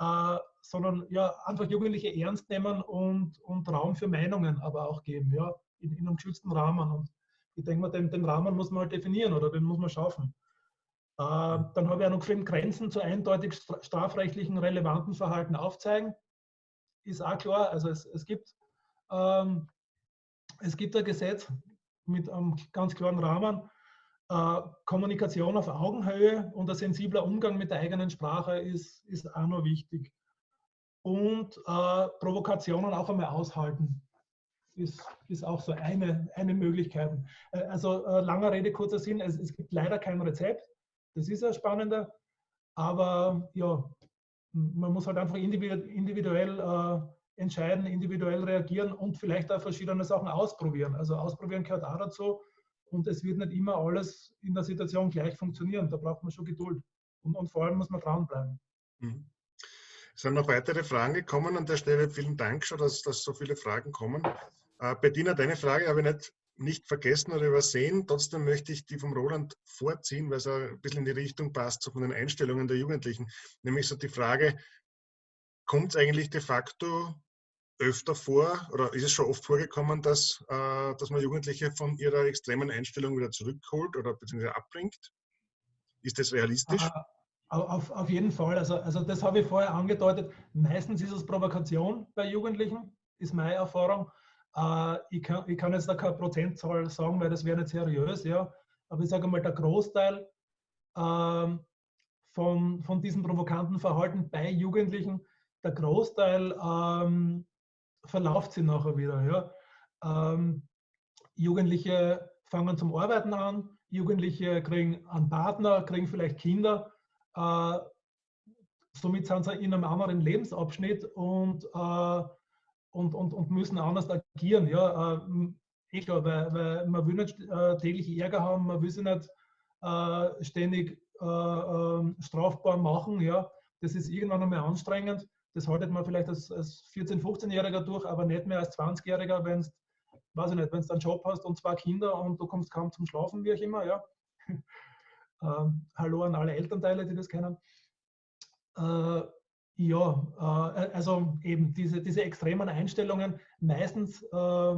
äh, sondern ja, einfach Jugendliche ernst nehmen und, und Raum für Meinungen aber auch geben, ja, in, in einem geschützten Rahmen. Und ich denke mal, den, den Rahmen muss man halt definieren oder den muss man schaffen. Äh, dann habe ich auch noch geschrieben, Grenzen zu eindeutig strafrechtlichen relevanten Verhalten aufzeigen. Ist auch klar, also es, es, gibt, ähm, es gibt ein Gesetz mit einem ganz klaren Rahmen. Äh, Kommunikation auf Augenhöhe und ein sensibler Umgang mit der eigenen Sprache ist, ist auch noch wichtig. Und äh, Provokationen auch einmal aushalten ist, ist auch so eine, eine Möglichkeit. Äh, also äh, langer Rede, kurzer Sinn, es, es gibt leider kein Rezept. Das ist ja spannender. Aber ja, man muss halt einfach individuell äh, entscheiden, individuell reagieren und vielleicht auch verschiedene Sachen ausprobieren. Also ausprobieren gehört auch dazu. Und es wird nicht immer alles in der Situation gleich funktionieren. Da braucht man schon Geduld. Und, und vor allem muss man dranbleiben. Mhm. Es sind noch weitere Fragen gekommen an der Stelle. Vielen Dank schon, dass, dass so viele Fragen kommen. Äh, Bettina, deine Frage habe ich nicht nicht vergessen oder übersehen. Trotzdem möchte ich die vom Roland vorziehen, weil es ein bisschen in die Richtung passt, so von den Einstellungen der Jugendlichen. Nämlich so die Frage, kommt es eigentlich de facto öfter vor oder ist es schon oft vorgekommen, dass, äh, dass man Jugendliche von ihrer extremen Einstellung wieder zurückholt oder beziehungsweise abbringt? Ist das realistisch? Ah, auf, auf jeden Fall. Also, also das habe ich vorher angedeutet. Meistens ist es Provokation bei Jugendlichen, ist meine Erfahrung. Äh, ich, kann, ich kann jetzt da keine Prozentzahl sagen, weil das wäre nicht seriös, ja. Aber ich sage mal, der Großteil ähm, von, von diesem provokanten Verhalten bei Jugendlichen, der Großteil ähm, verlauft sich nachher wieder. Ja. Ähm, Jugendliche fangen zum Arbeiten an, Jugendliche kriegen einen Partner, kriegen vielleicht Kinder. Äh, somit sind sie in einem anderen Lebensabschnitt und äh, und, und, und müssen anders agieren. Ja, äh, eh klar, weil, weil man will nicht äh, täglich Ärger haben, man will sie nicht äh, ständig äh, ähm, strafbar machen. Ja, das ist irgendwann einmal anstrengend. Das haltet man vielleicht als, als 14-, 15-Jähriger durch, aber nicht mehr als 20-Jähriger, wenn es, weiß ich nicht, wenn du einen Job hast und zwei Kinder und du kommst kaum zum Schlafen, wie auch immer. Ja. Ähm, hallo an alle Elternteile, die das kennen. Ja, äh, also eben diese, diese extremen Einstellungen, meistens, äh,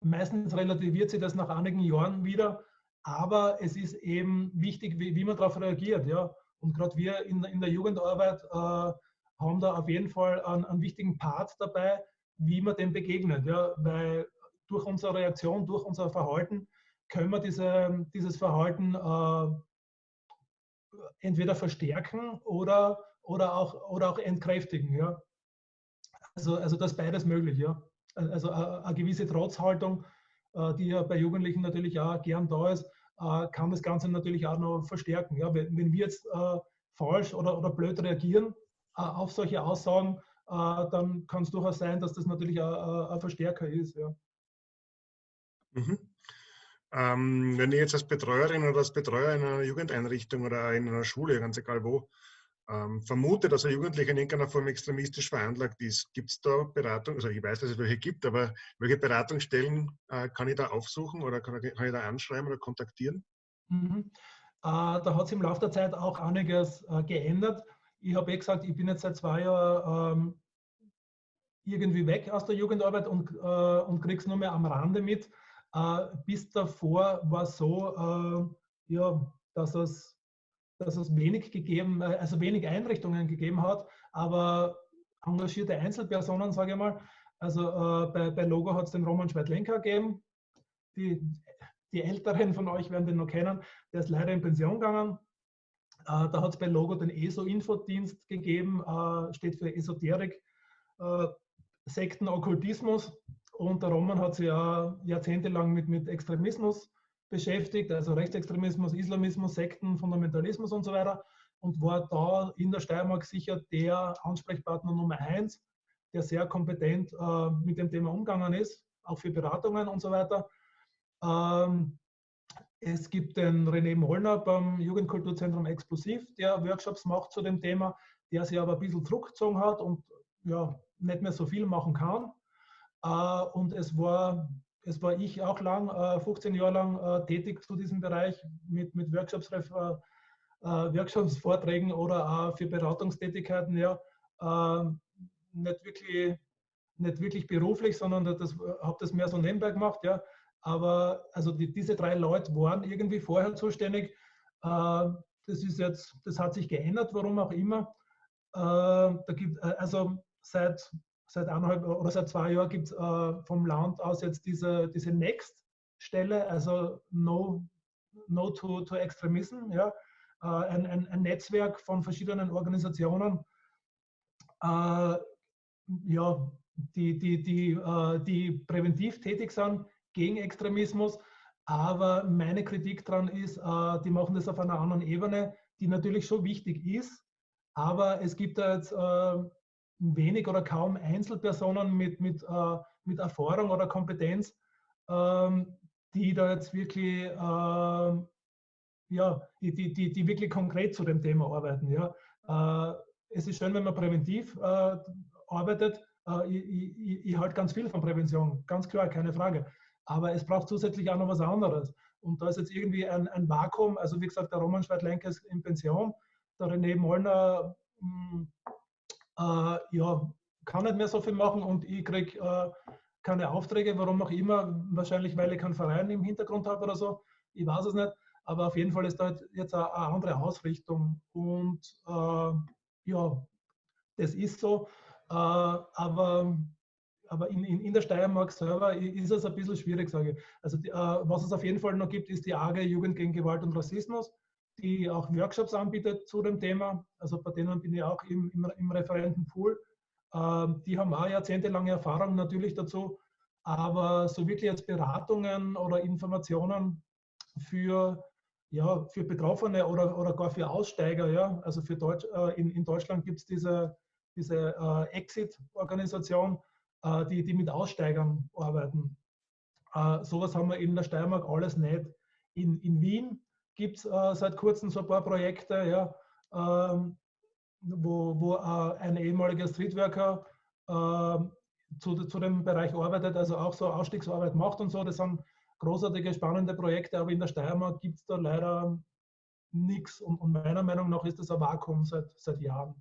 meistens relativiert sich das nach einigen Jahren wieder, aber es ist eben wichtig, wie, wie man darauf reagiert. Ja? Und gerade wir in, in der Jugendarbeit äh, haben da auf jeden Fall einen, einen wichtigen Part dabei, wie man dem begegnet. Ja, weil durch unsere Reaktion, durch unser Verhalten können wir diese, dieses Verhalten äh, entweder verstärken oder, oder, auch, oder auch entkräftigen. Ja. Also, also das ist beides möglich. Ja. Also eine, eine gewisse Trotzhaltung, äh, die ja bei Jugendlichen natürlich auch gern da ist, äh, kann das Ganze natürlich auch noch verstärken. Ja. Wenn, wenn wir jetzt äh, falsch oder, oder blöd reagieren äh, auf solche Aussagen, äh, dann kann es durchaus sein, dass das natürlich ein Verstärker ist. Ja. Mhm. Ähm, wenn ich jetzt als Betreuerin oder als Betreuer in einer Jugendeinrichtung oder in einer Schule, ganz egal wo, ähm, vermute, dass ein Jugendlicher in irgendeiner Form extremistisch veranlagt ist, gibt es da Beratung, also ich weiß, dass es welche gibt, aber welche Beratungsstellen äh, kann ich da aufsuchen oder kann, kann, ich da anschreiben oder kontaktieren? Mhm. Äh, da hat sich im Laufe der Zeit auch einiges äh, geändert. Ich habe eh gesagt, ich bin jetzt seit zwei Jahren ähm, irgendwie weg aus der Jugendarbeit und, äh, und kriege es nur mehr am Rande mit. Äh, bis davor war es so, äh, ja, dass es, dass es wenig gegeben, äh, also wenig Einrichtungen gegeben hat, aber engagierte Einzelpersonen, sage ich mal. Also äh, bei, bei Logo hat es den Roman Schweidlenker gegeben. Die, die Älteren von euch werden den noch kennen. Der ist leider in Pension gegangen. Äh, da hat es bei Logo den ESO-Infodienst gegeben, äh, steht für Esoterik, Sekten, Okkultismus. Und der Roman hat sich ja jahrzehntelang mit, mit Extremismus beschäftigt, also Rechtsextremismus, Islamismus, Sekten, Fundamentalismus und so weiter. Und war da in der Steiermark sicher der Ansprechpartner Nummer eins, der sehr kompetent äh, mit dem Thema umgegangen ist, auch für Beratungen und so weiter. Ähm, es gibt den René Mollner beim Jugendkulturzentrum Explosiv, der Workshops macht zu dem Thema, der sich aber ein bisschen zurückgezogen hat und ja, nicht mehr so viel machen kann. Äh, und es war, es war ich auch lang, 15 äh, Jahre lang äh, tätig zu diesem Bereich mit, mit Workshops, Workshops, Vorträgen oder für Beratungstätigkeiten. Ja, nicht wirklich, nicht wirklich beruflich, sondern das habe das mehr so nebenbei gemacht. Ja. Aber also die, diese drei Leute waren irgendwie vorher zuständig. das ist jetzt, das hat sich geändert, warum auch immer. da gibt, also seit seit eineinhalb oder seit zwei Jahren gibt es äh, vom Land aus jetzt diese, diese Next-Stelle, also No, no to, to Extremism, ja, äh, ein, ein, ein, Netzwerk von verschiedenen Organisationen, äh, ja, die, die, die, äh, die präventiv tätig sind gegen Extremismus. Aber meine Kritik daran ist, äh, die machen das auf einer anderen Ebene, die natürlich schon wichtig ist. Aber es gibt da jetzt äh, wenig oder kaum Einzelpersonen mit, mit, äh, mit Erfahrung oder Kompetenz, ähm, die da jetzt wirklich, äh, ja, die, die, die, die, wirklich konkret zu dem Thema arbeiten. Ja. Äh, es ist schön, wenn man präventiv äh, arbeitet. Äh, ich, ich, ich halte ganz viel von Prävention, ganz klar, keine Frage. Aber es braucht zusätzlich auch noch was anderes. Und da ist jetzt irgendwie ein, ein Vakuum. Also wie gesagt, der Roman Schweid-Lenker ist in Pension, der René Mollner mh, äh, ja, kann nicht mehr so viel machen und ich kriege äh, keine Aufträge, warum auch immer, wahrscheinlich weil ich keinen Verein im Hintergrund habe oder so, ich weiß es nicht, aber auf jeden Fall ist da jetzt eine, andere Ausrichtung und äh, ja, das ist so, äh, aber aber in, in, in, der Steiermark selber ist es ein bisschen schwierig, sage ich. Also die, äh, was es auf jeden Fall noch gibt, ist die AG Jugend gegen Gewalt und Rassismus die auch Workshops anbietet zu dem Thema. Also bei denen bin ich auch im, im, im Referentenpool. Ähm, die haben auch jahrzehntelange Erfahrung natürlich dazu. Aber so wirklich jetzt Beratungen oder Informationen für, ja, für Betroffene oder, oder gar für Aussteiger, ja, also für Deutsch, äh, in, in Deutschland gibt es diese, diese äh, Exit-Organisation, äh, die, die mit Aussteigern arbeiten. Äh, sowas haben wir in der Steiermark alles nicht. In, in Wien gibt es äh, seit kurzem so ein paar Projekte, ja, ähm, wo, wo äh, ein ehemaliger Streetworker äh, zu, zu dem Bereich arbeitet, also auch so Ausstiegsarbeit macht und so. Das sind großartige, spannende Projekte, aber in der Steiermark gibt es da leider nichts. Und, und, meiner Meinung nach ist das ein Vakuum seit, seit Jahren.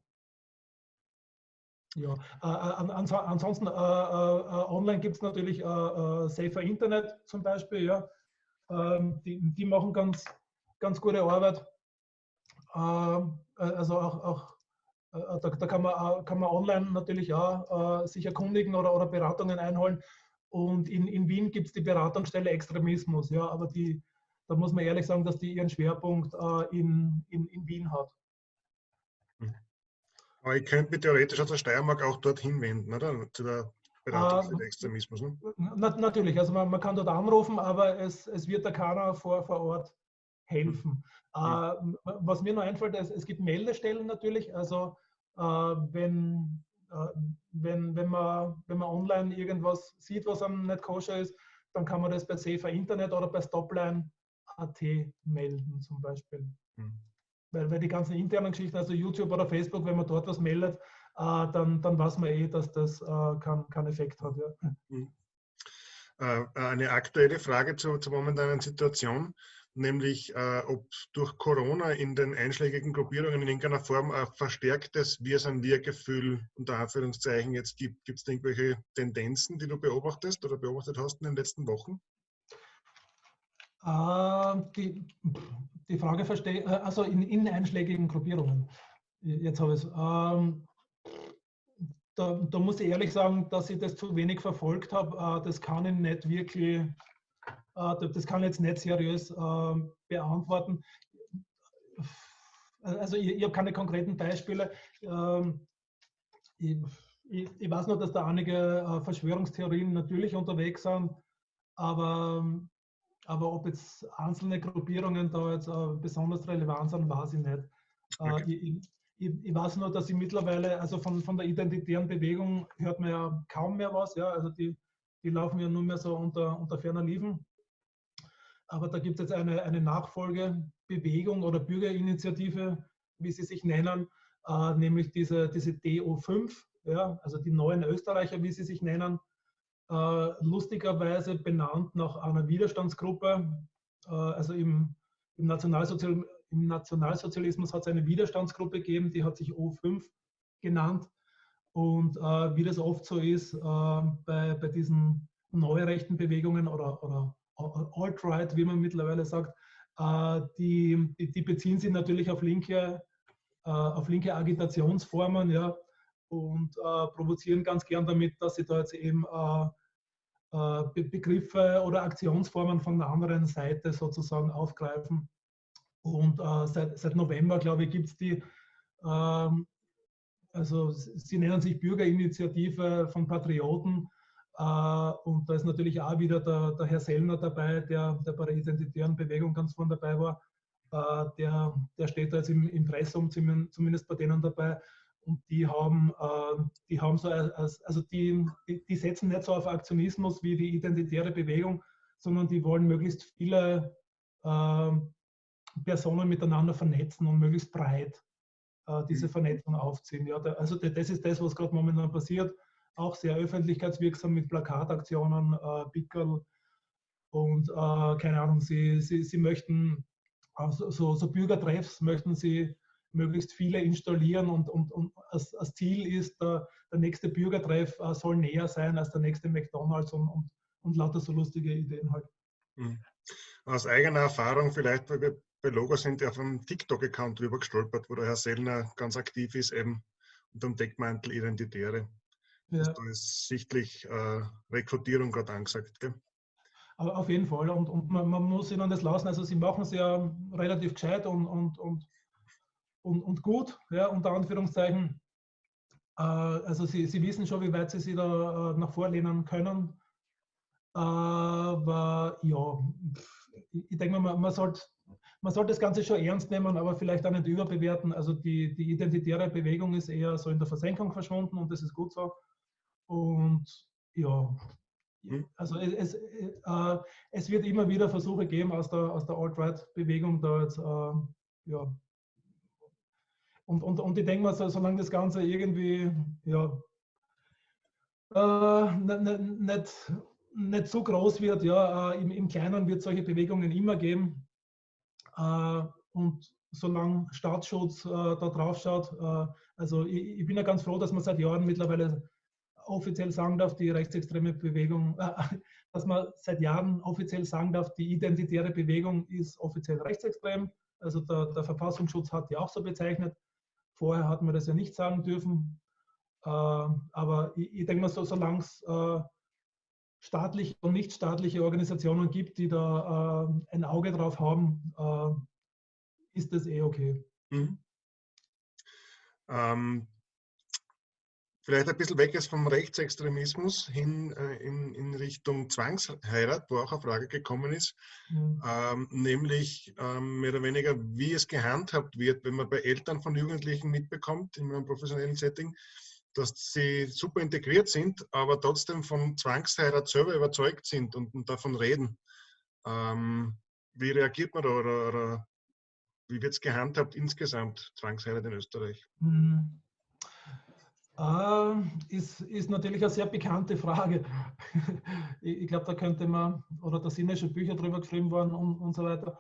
Ja, äh, ans ansonsten äh, äh, online gibt es natürlich Safer Internet zum Beispiel, ja. Ähm, die, die machen ganz, ganz gute Arbeit. Ähm, äh, also auch, auch da, da, kann, man, kann man online natürlich auch sich erkundigen oder, oder Beratungen einholen. Und in, in Wien gibt es die Beratungsstelle Extremismus, ja, aber die, da muss man ehrlich sagen, dass die ihren Schwerpunkt äh, in, in, in Wien hat. Hm. Aber ich könnte mich theoretisch aus der Steiermark auch dorthin wenden, oder? Zu der Beratung für den Extremismus. Ne? Na, natürlich, also man, man, kann dort anrufen, aber es, es wird da keiner vor, vor Ort helfen. Hm. Äh, was mir noch einfällt, es, es gibt Meldestellen natürlich, also äh, wenn, äh, wenn, wenn, man, wenn man online irgendwas sieht, was einem nicht koscher ist, dann kann man das bei Safer Internet oder bei Stopline.at melden zum Beispiel. Mhm. Weil, weil die ganzen internen Geschichten, also YouTube oder Facebook, wenn man dort was meldet, äh, dann, dann weiß man eh, dass das äh, keinen kein Effekt hat. Ja. Mhm. Eine aktuelle Frage zur, zur momentanen Situation nämlich äh, ob durch Corona in den einschlägigen Gruppierungen in irgendeiner Form ein verstärktes Wir sind Wir-Gefühl unter Anführungszeichen jetzt gibt. Gibt es irgendwelche Tendenzen, die du beobachtest oder beobachtet hast in den letzten Wochen? Äh, die, die Frage verstehe äh, also in, in einschlägigen Gruppierungen. Jetzt habe ich es. Ähm, da, da, muss ich ehrlich sagen, dass ich das zu wenig verfolgt habe. Äh, das kann ich nicht wirklich das kann ich jetzt nicht seriös ähm, beantworten. Also ich, ich habe keine konkreten Beispiele. Ähm, ich, ich, ich, weiß nur, dass da einige äh, Verschwörungstheorien natürlich unterwegs sind, aber, aber ob jetzt einzelne Gruppierungen da jetzt äh, besonders relevant sind, weiß ich nicht. Okay. Ich, ich, weiß nur, dass ich mittlerweile, also von, von der identitären Bewegung hört man ja kaum mehr was, ja, also die, die laufen ja nur mehr so unter, unter ferner Liefen. Aber da gibt es jetzt eine, eine Nachfolgebewegung oder Bürgerinitiative, wie sie sich nennen, äh, nämlich diese, diese DO5, ja, also die neuen Österreicher, wie sie sich nennen, äh, lustigerweise benannt nach einer Widerstandsgruppe. Äh, also im, im, Nationalsozial, im Nationalsozialismus hat es eine Widerstandsgruppe gegeben, die hat sich O5 genannt. Und äh, wie das oft so ist äh, bei, bei diesen neurechten Bewegungen oder, oder Alt-Right, wie man mittlerweile sagt, äh, die, die, beziehen sich natürlich auf linke, äh, auf linke Agitationsformen ja, und äh, provozieren ganz gern damit, dass sie da jetzt eben Begriffe oder Aktionsformen von der anderen Seite sozusagen aufgreifen. Und seit, seit November, glaube ich, gibt es die, ähm, also sie nennen sich Bürgerinitiative von Patrioten und da ist natürlich auch wieder der, der Herr Sellner dabei, der, der, bei der identitären Bewegung ganz vorne dabei war. Äh, der, der steht da jetzt im Impressum zumindest bei denen dabei. Und die haben, äh, die haben so, also die, die setzen nicht so auf Aktionismus wie die identitäre Bewegung, sondern die wollen möglichst viele Personen miteinander vernetzen und möglichst breit diese mhm. Vernetzung aufziehen. Ja, also das ist das, was gerade momentan passiert auch sehr öffentlichkeitswirksam mit Plakataktionen, äh, Pickel und äh, keine Ahnung, sie, sie, sie möchten also so, so Bürgertreffs möchten sie möglichst viele installieren und, und, und als, als Ziel ist, der, der nächste Bürgertreff äh, soll näher sein als der nächste McDonalds und, und, und lauter so lustige Ideen halt. Hm. Aus eigener Erfahrung vielleicht, weil wir bei Logo sind, auf einem TikTok-Account drüber gestolpert, wo der Herr Sellner ganz aktiv ist, eben unter dem Deckmantel Identitäre. Ja. Also da ist sichtlich äh, Rekrutierung gerade angesagt. Gell? Auf jeden Fall. Und, und man, man, muss ihnen das lassen. Also sie machen es ja relativ gescheit und, und, und, und, und gut, ja, unter Anführungszeichen. Äh, also sie, sie wissen schon, wie weit sie sich da äh, nach vorlehnen können. Aber ja, ich denke mal, man sollte man sollte das Ganze schon ernst nehmen, aber vielleicht auch nicht überbewerten. Also die, die identitäre Bewegung ist eher so in der Versenkung verschwunden und das ist gut so. Und ja, also es, äh, es wird immer wieder Versuche geben aus der, aus der Alt-Right-Bewegung da jetzt, äh, ja. Und, und, und ich denke mal, so, solange das Ganze irgendwie, ja, äh, nicht, nicht, nicht so groß wird, ja, äh, im, im Kleinen wird es solche Bewegungen immer geben. Äh, und solange Staatsschutz äh, da drauf schaut, also ich, ich, bin ja ganz froh, dass man seit Jahren mittlerweile offiziell sagen darf, die rechtsextreme Bewegung, äh, dass man seit Jahren offiziell sagen darf, die identitäre Bewegung ist offiziell rechtsextrem. Also der, der Verfassungsschutz hat die auch so bezeichnet. Vorher hat man das ja nicht sagen dürfen. Äh, aber ich, ich denke mal, so, solange es äh, staatliche und nicht staatliche Organisationen gibt, die da äh, ein Auge drauf haben, äh, ist das eh okay. Mhm. Ähm, vielleicht ein bisschen weg ist vom Rechtsextremismus hin äh, in, in, Richtung Zwangsheirat, wo auch eine Frage gekommen ist, mhm. ähm, nämlich ähm, mehr oder weniger, wie es gehandhabt wird, wenn man bei Eltern von Jugendlichen mitbekommt, in einem professionellen Setting, dass sie super integriert sind, aber trotzdem von Zwangsheirat selber überzeugt sind und, und davon reden. Ähm, wie reagiert man da oder, oder wie wird es gehandhabt insgesamt, Zwangsheirat in Österreich? Mhm. Äh, ist, ist natürlich eine sehr bekannte Frage. ich, ich glaube, da könnte man, oder da sind ja schon Bücher drüber geschrieben worden und, und so weiter.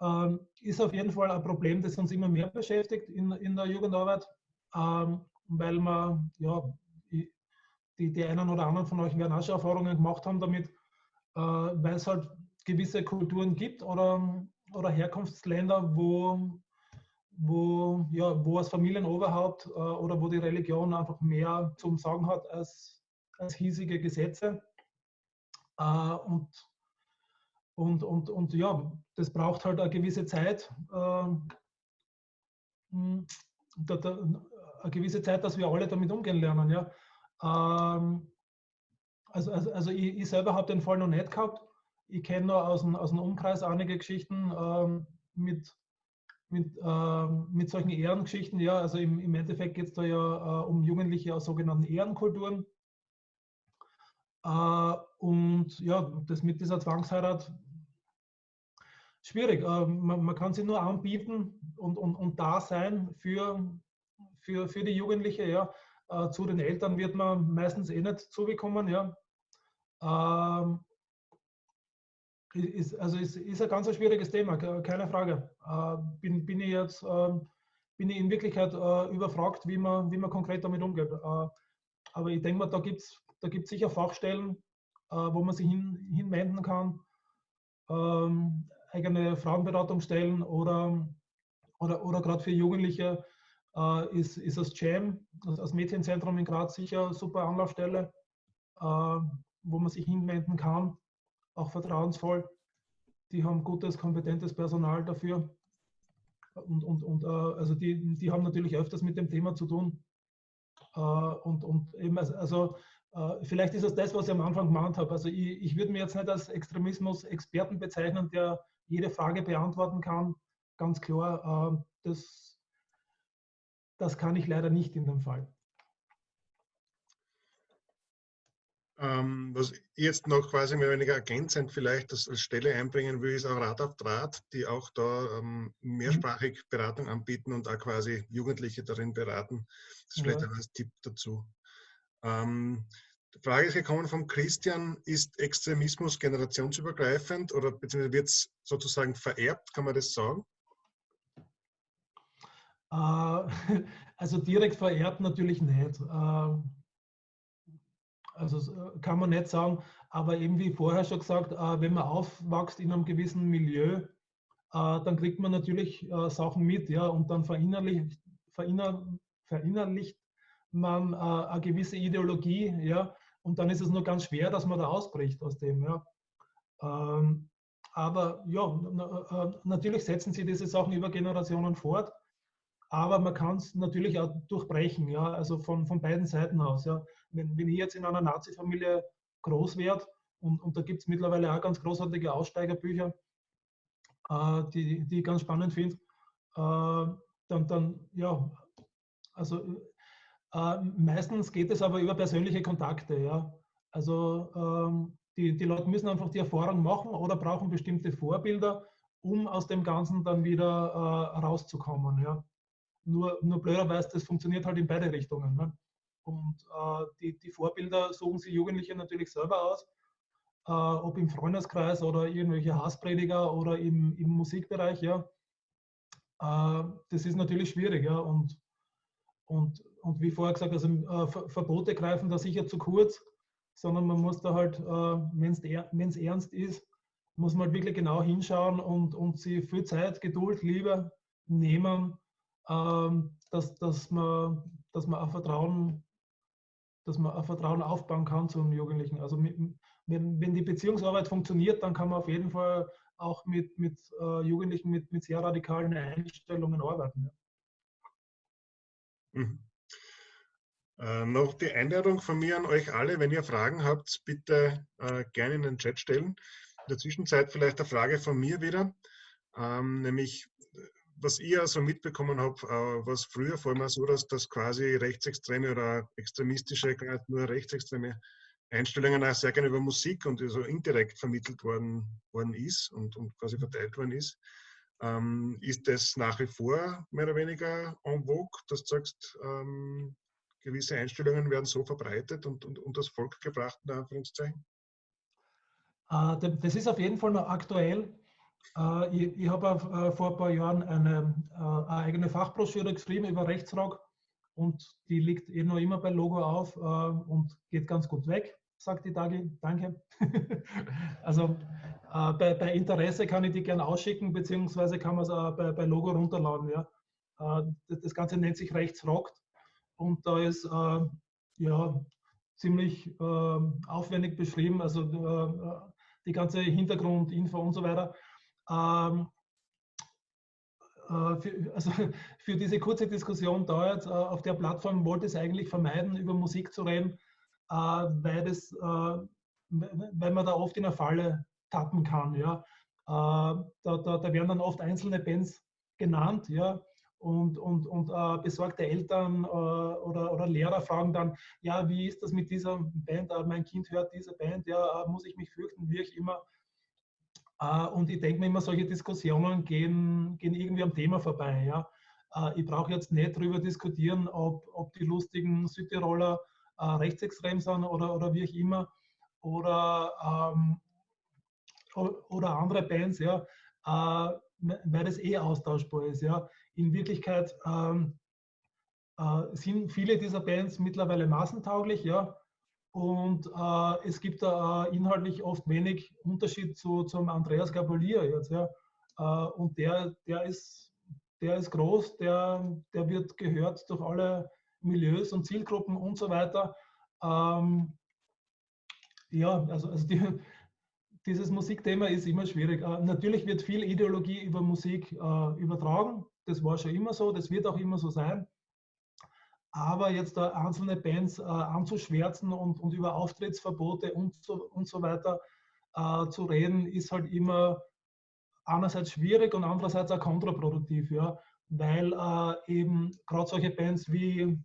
Ähm, ist auf jeden Fall ein Problem, das uns immer mehr beschäftigt in, in der Jugendarbeit. Ähm, weil man, ja, die, die einen oder anderen von euch werden auch schon Erfahrungen gemacht haben damit, äh, weil es halt gewisse Kulturen gibt oder, oder Herkunftsländer, wo, wo, ja, wo das Familienoberhaupt äh, oder wo die Religion einfach mehr zum Sagen hat als, als hiesige Gesetze. Äh, und, und, und, und ja, das braucht halt eine gewisse Zeit. Äh, hm, eine gewisse Zeit, dass wir alle damit umgehen lernen. Ja. Ähm, also, also, also ich, ich selber habe den Fall noch nicht gehabt. Ich kenne nur aus dem, aus dem Umkreis einige Geschichten ähm, mit, mit, ähm, mit solchen Ehrengeschichten. Ja, also im, im Endeffekt geht es da ja äh, um Jugendliche aus sogenannten Ehrenkulturen. Äh, und ja, das mit dieser Zwangsheirat schwierig. Äh, man, man, kann sie nur anbieten und, und, und da sein für, für, für die Jugendliche. Ja. Äh, zu den Eltern wird man meistens eh nicht zugekommen. Ja. Ähm, ist, also ist, ist ein ganz schwieriges Thema, keine Frage. Äh, bin, bin ich jetzt äh, bin ich in Wirklichkeit äh, überfragt, wie man, wie man konkret damit umgeht. Äh, aber ich denke mal, da gibt es da gibt's sicher Fachstellen, wo man sich hin, hinwenden kann. Ähm, eigene Frauenberatungsstellen oder, oder, oder gerade für Jugendliche ist, ist das Jam, das Mädchenzentrum in Graz sicher eine super Anlaufstelle, wo man sich hinwenden kann, auch vertrauensvoll. Die haben gutes, kompetentes Personal dafür. Und, und, und äh, also die, die haben natürlich öfters mit dem Thema zu tun. Äh, und, und eben, also, also äh, vielleicht ist es das, was ich am Anfang gemeint habe. Also ich, ich würde mir jetzt nicht als Extremismus-Experten bezeichnen, der jede Frage beantworten kann. Ganz klar, das das kann ich leider nicht in dem Fall. Ähm, was ich jetzt noch quasi mehr oder weniger ergänzend vielleicht als Stelle einbringen will, ist auch Rat auf Draht, die auch da ähm, mehrsprachig Beratung anbieten und auch quasi Jugendliche darin beraten. Das ist vielleicht ja. als Tipp dazu. Ähm, die Frage ist gekommen von Christian, ist Extremismus generationsübergreifend oder beziehungsweise wird es sozusagen vererbt, kann man das sagen? Äh, also direkt verehrt natürlich nicht. Äh, also kann man nicht sagen, aber eben wie vorher schon gesagt, äh, wenn man aufwächst in einem gewissen Milieu, dann kriegt man natürlich Sachen mit, ja, und dann verinnerlicht, verinner, verinnerlicht man eine gewisse Ideologie, ja, und dann ist es nur ganz schwer, dass man da ausbricht aus dem, ja. Ähm, aber ja, natürlich setzen sie diese Sachen über Generationen fort aber man kann es natürlich auch durchbrechen, ja, also von, von beiden Seiten aus. Ja. Wenn, wenn ich jetzt in einer Nazi-Familie groß werde, und, und da gibt es mittlerweile auch ganz großartige Aussteigerbücher, äh, die, die ich ganz spannend finde, äh, dann, dann, ja, also äh, meistens geht es aber über persönliche Kontakte, ja. Also ähm, die, die Leute müssen einfach die Erfahrung machen oder brauchen bestimmte Vorbilder, um aus dem Ganzen dann wieder äh, rauszukommen, ja. Nur, nur blöderweise, das funktioniert halt in beide Richtungen. Ne? Und äh, die, die Vorbilder suchen sich Jugendliche natürlich selber aus, äh, ob im Freundeskreis oder irgendwelche Hassprediger oder im, im Musikbereich. Ja. Äh, das ist natürlich schwierig. Ja. Und, und, und wie vorher gesagt, also äh, Verbote greifen da sicher zu kurz, sondern man muss da halt, äh, wenn es ernst ist, muss man halt wirklich genau hinschauen und, und sie viel Zeit, Geduld, Liebe nehmen, ähm, dass, dass, man, dass man ein Vertrauen dass man Vertrauen aufbauen kann zu einem Jugendlichen. Also wenn, wenn die Beziehungsarbeit funktioniert, dann kann man auf jeden Fall auch mit, mit äh, Jugendlichen mit, mit sehr radikalen Einstellungen arbeiten. Ja. Mhm. Äh, noch die Einladung von mir an euch alle, wenn ihr Fragen habt, bitte äh, gerne in den Chat stellen. In der Zwischenzeit vielleicht eine Frage von mir wieder, ähm, nämlich was ich also mitbekommen habe, äh, was früher vor allem so, dass das quasi rechtsextreme oder extremistische, nur rechtsextreme Einstellungen auch sehr gerne über Musik und so indirekt vermittelt worden, worden ist und, und quasi verteilt worden ist. Ähm, ist das nach wie vor mehr oder weniger en vogue, dass du sagst, ähm, gewisse Einstellungen werden so verbreitet und, und, und das Volk gebracht, in Anführungszeichen? Uh, das ist auf jeden Fall noch aktuell. Äh, ich, ich habe äh, vor ein paar Jahren eine, äh, eine, eigene Fachbroschüre geschrieben über Rechtsrock und die liegt eh noch immer bei Logo auf und geht ganz gut weg, sagt die Dagi. Danke. also bei, bei, Interesse kann ich die gerne ausschicken, beziehungsweise kann man es bei, bei, Logo runterladen. Ja. das Ganze nennt sich Rechtsrock und da ist ja ziemlich aufwendig beschrieben, also die ganze Hintergrundinfo und so weiter. Ähm, äh, für, also für diese kurze Diskussion dauert, äh, auf der Plattform wollte es eigentlich vermeiden, über Musik zu reden, äh, weil, das, weil man da oft in eine Falle tappen kann. Ja. Da, da, da werden dann oft einzelne Bands genannt, ja, und, und, und besorgte Eltern oder, oder Lehrer fragen dann, ja, wie ist das mit dieser Band? Mein Kind hört diese Band, ja, muss ich mich fürchten, wie ich immer. Äh, und ich denke mir immer, solche Diskussionen gehen, gehen irgendwie am Thema vorbei. Ja? Äh, ich brauche jetzt nicht darüber diskutieren, ob, ob die lustigen Südtiroler äh, rechtsextrem sind oder, oder wie auch immer. Oder, ähm, oder andere Bands, ja, weil das eh austauschbar ist. Ja. In Wirklichkeit ähm, sind viele dieser Bands mittlerweile massentauglich, ja, und äh, es gibt da äh, inhaltlich oft wenig Unterschied zu, zum Andreas Gabalier jetzt. Ja. Äh, und der, der, ist, der ist groß, der, der wird gehört durch alle Milieus und Zielgruppen und so weiter. Ähm, ja, also, also die, dieses Musikthema ist immer schwierig. Äh, natürlich wird viel Ideologie über Musik äh, übertragen. Das war schon immer so, das wird auch immer so sein. Aber jetzt da einzelne Bands äh, anzuschwärzen und, und über Auftrittsverbote und so, und so weiter äh, zu reden, ist halt immer einerseits schwierig und andererseits auch kontraproduktiv, ja, weil äh, eben gerade solche Bands wie,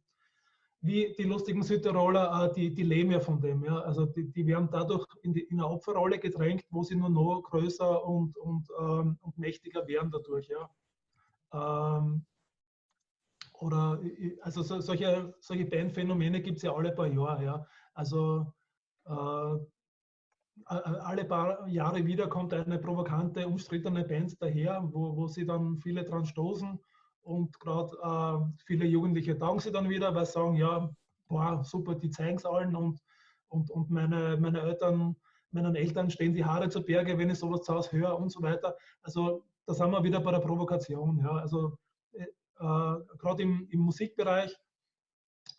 wie die lustigen Südtiroler, äh, die, die leben ja von dem. Ja. Also die, die werden dadurch in, die, in eine Opferrolle gedrängt, wo sie nur noch größer und, und, ähm, und mächtiger werden dadurch. Ja. Ähm, oder also so, solche, solche Bandphänomene gibt es ja alle paar Jahre. Ja. Also äh, alle paar Jahre wieder kommt eine provokante, umstrittene Band daher, wo, wo sie dann viele dran stoßen und gerade äh, viele Jugendliche taugen sie dann wieder, weil sie sagen, ja, boah, super, die zeigen es allen und, und, und meine, meine Eltern, meinen Eltern stehen die Haare zu Berge, wenn ich sowas zu Hause höre und so weiter. Also da sind wir wieder bei der Provokation. Ja. Also äh, gerade im, im, Musikbereich,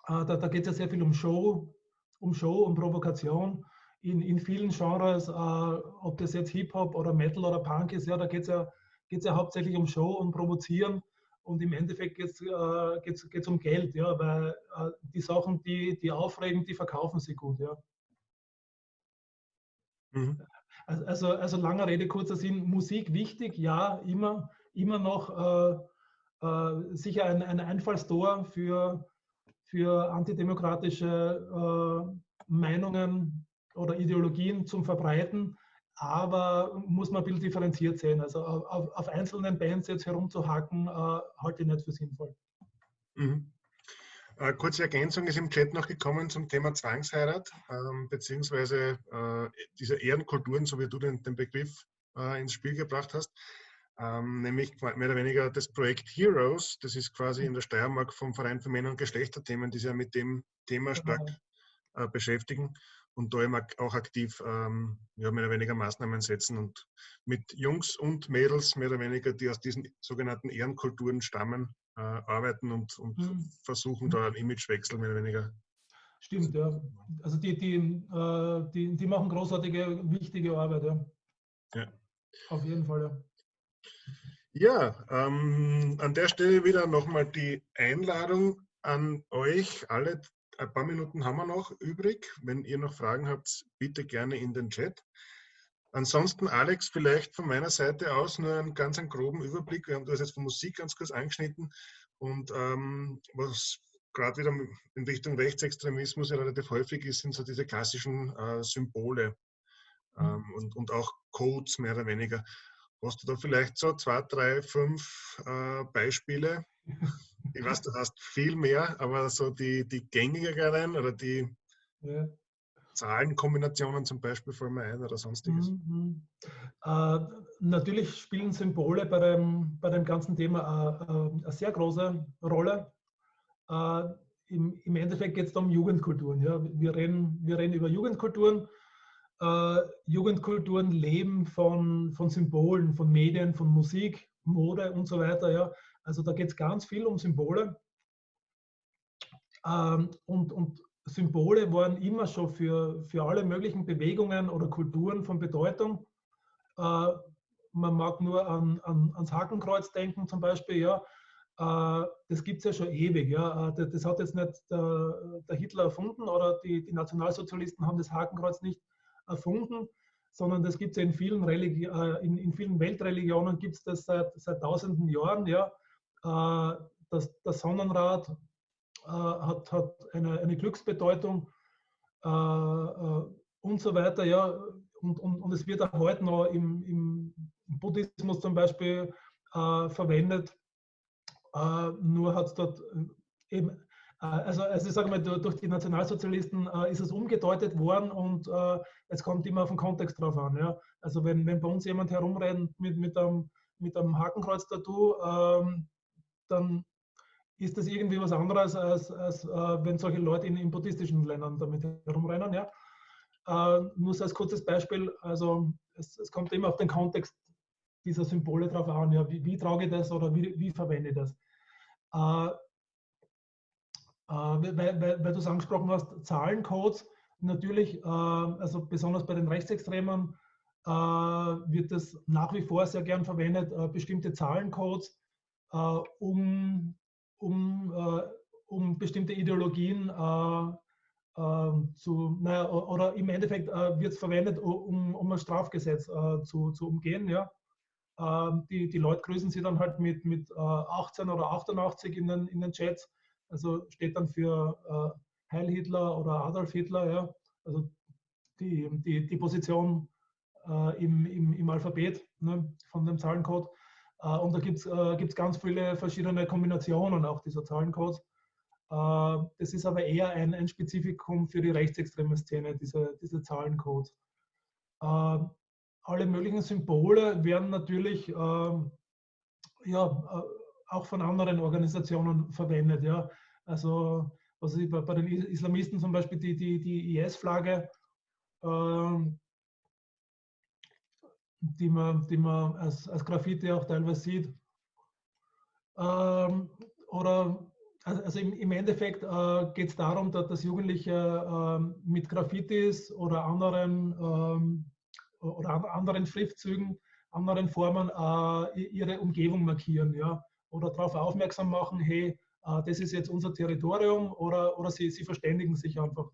äh, da, da geht es ja sehr viel um Show, um Show und Provokation. In, in vielen Genres, äh, ob das jetzt Hip-Hop oder Metal oder Punk ist, ja, da geht es ja, geht's ja hauptsächlich um Show und Provozieren. Und im Endeffekt geht es äh, geht's, geht's um Geld, ja, weil äh, die Sachen, die, die aufregen, die verkaufen sie gut. Ja. Mhm. Also, also langer Rede, kurzer Sinn, Musik wichtig, ja, immer, immer noch äh, sicher ein, ein Einfallstor für, für antidemokratische äh, Meinungen oder Ideologien zum Verbreiten, aber muss man ein bisschen differenziert sehen. Also auf, auf einzelnen Bands jetzt herumzuhacken, äh, halte ich nicht für sinnvoll. Mhm. Äh, kurze Ergänzung ist im Chat noch gekommen zum Thema Zwangsheirat, ähm, beziehungsweise äh, diese Ehrenkulturen, so wie du den, den Begriff äh, ins Spiel gebracht hast ähm, nämlich mehr oder weniger das Projekt Heroes. Das ist quasi in der Steiermark vom Verein für Männer- und Geschlechterthemen, die sich ja mit dem Thema genau. stark äh, beschäftigen und da eben auch aktiv ähm, ja, mehr oder weniger Maßnahmen setzen und mit Jungs und Mädels mehr oder weniger, die aus diesen sogenannten Ehrenkulturen stammen, äh, arbeiten und, und mhm. versuchen da einen Imagewechsel mehr oder weniger. Stimmt, ja. Also die, die, äh, die, die machen großartige, wichtige Arbeit, ja. Ja. Auf jeden Fall, ja. Ja, ähm, an der Stelle wieder nochmal die Einladung an euch alle. Ein paar Minuten haben wir noch übrig. Wenn ihr noch Fragen habt, bitte gerne in den Chat. Ansonsten, Alex, vielleicht von meiner Seite aus nur einen ganz einen groben Überblick. Wir haben das jetzt von Musik ganz kurz angeschnitten und ähm, was gerade wieder in Richtung Rechtsextremismus ja relativ häufig ist, sind so diese klassischen äh, Symbole mhm. ähm, und, und auch Codes mehr oder weniger. Hast du da vielleicht so zwei, drei, fünf äh, Beispiele? Ich weiß, du hast viel mehr, aber so die, die gängigeren oder die ja. Zahlenkombinationen zum Beispiel fallen mir ein oder sonstiges. Mhm. Äh, natürlich spielen Symbole bei dem, bei dem ganzen Thema äh, äh eine sehr große Rolle. Äh, im, im, Endeffekt geht es um Jugendkulturen. Ja? Wir, reden, wir reden über Jugendkulturen äh, Jugendkulturen leben von, von Symbolen, von Medien, von Musik, Mode und so weiter. Ja. Also da geht es ganz viel um Symbole. Ähm, und, und Symbole waren immer schon für, für alle möglichen Bewegungen oder Kulturen von Bedeutung. Äh, man mag nur an, an, ans Hakenkreuz denken zum Beispiel. Ja. Äh, das gibt es ja schon ewig. Ja. Äh, das, hat jetzt nicht der, der Hitler erfunden oder die, die Nationalsozialisten haben das Hakenkreuz nicht erfunden, sondern das gibt es in vielen, Religi äh, in, in, vielen Weltreligionen gibt es das seit, seit tausenden Jahren. Ja. Äh, das, das Sonnenrad äh, hat, hat eine, eine Glücksbedeutung und so weiter. Ja. Und, und, und es wird auch heute noch im, im Buddhismus zum Beispiel verwendet. nur hat es dort eben also, also ich sage mal, durch die Nationalsozialisten äh, ist es umgedeutet worden und äh, es kommt immer auf den Kontext drauf an. Ja? Also wenn, wenn bei uns jemand herumrennt mit, mit einem, mit einem Hakenkreuz-Tattoo, ähm, dann ist das irgendwie was anderes, als, als äh, wenn solche Leute in, in, buddhistischen Ländern damit herumrennen. Ja? Äh, nur so als kurzes Beispiel, also es, es, kommt immer auf den Kontext dieser Symbole drauf an, ja? wie, wie trage ich das oder wie, wie verwende ich das. Äh, äh, weil, weil, weil du es angesprochen hast, Zahlencodes, natürlich, äh, also besonders bei den Rechtsextremen, äh, wird es nach wie vor sehr gern verwendet, bestimmte Zahlencodes, um, um, um bestimmte Ideologien zu, naja, oder im Endeffekt wird es verwendet, um, um ein Strafgesetz zu, zu umgehen. Ja. die, die Leute grüßen sie dann halt mit, mit 18 oder 88 in den, in den Chats also steht dann für äh, Heil Hitler oder Adolf Hitler, ja, also die, die, die Position äh, im, im, im Alphabet ne, von dem Zahlencode. Äh, und da gibt es äh, ganz viele verschiedene Kombinationen auch dieser Zahlencodes. Äh, das ist aber eher ein, ein Spezifikum für die rechtsextreme Szene, diese, diese Zahlencodes. Äh, alle möglichen Symbole werden natürlich ähm, ja, auch von anderen Organisationen verwendet. Ja. Also was ich, bei, bei den Islamisten zum Beispiel die, die, die IS-Flagge, ähm, die man, die man als, als Graffiti auch teilweise sieht. Ähm, oder also, also im, im Endeffekt äh, geht es darum, dass, dass Jugendliche äh, mit Graffitis oder anderen, ähm, oder anderen Schriftzügen, anderen Formen äh, ihre Umgebung markieren. Ja? Oder darauf aufmerksam machen, hey, äh, das ist jetzt unser Territorium oder, oder sie, sie verständigen sich einfach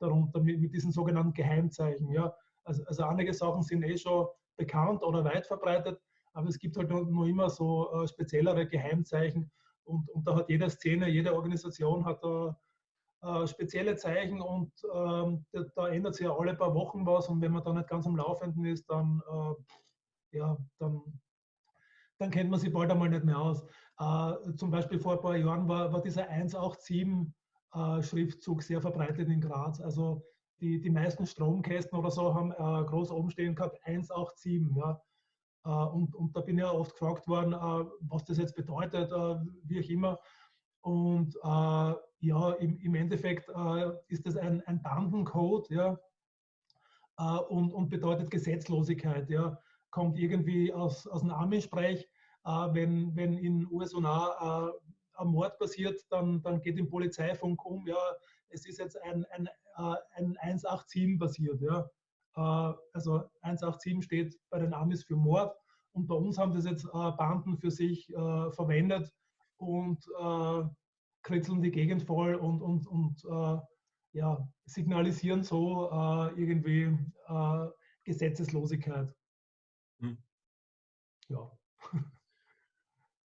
darunter mit, mit diesen sogenannten Geheimzeichen. Ja. Also, also einige Sachen sind eh schon bekannt oder weit verbreitet, aber es gibt halt nur, immer so äh, speziellere Geheimzeichen und, und da hat jede Szene, jede Organisation hat da äh, spezielle Zeichen und ähm, da, da, ändert sich ja alle paar Wochen was und wenn man da nicht ganz am Laufenden ist, dann, äh, ja, dann dann kennt man sie bald einmal nicht mehr aus. Äh, zum Beispiel vor ein paar Jahren war, war dieser 187-Schriftzug äh, sehr verbreitet in Graz. Also die, die meisten Stromkästen oder so haben äh, groß oben stehen gehabt, 187. Ja. Äh, und, und da bin ich ja oft gefragt worden, äh, was das jetzt bedeutet, äh, wie auch immer. Und ja, im, im Endeffekt ist das ein, ein Bandencode, ja, und, und bedeutet Gesetzlosigkeit, ja kommt irgendwie aus, aus dem Army-Sprech, äh, wenn, wenn in USA äh, ein Mord passiert, dann, dann geht im Polizeifunk um, ja, es ist jetzt ein, ein, äh, ein 187 passiert. Ja. Äh, also 187 steht bei den Amis für Mord und bei uns haben das jetzt äh, Banden für sich verwendet und kritzeln die Gegend voll und, und, und ja, signalisieren so irgendwie Gesetzeslosigkeit. Hm. Ja.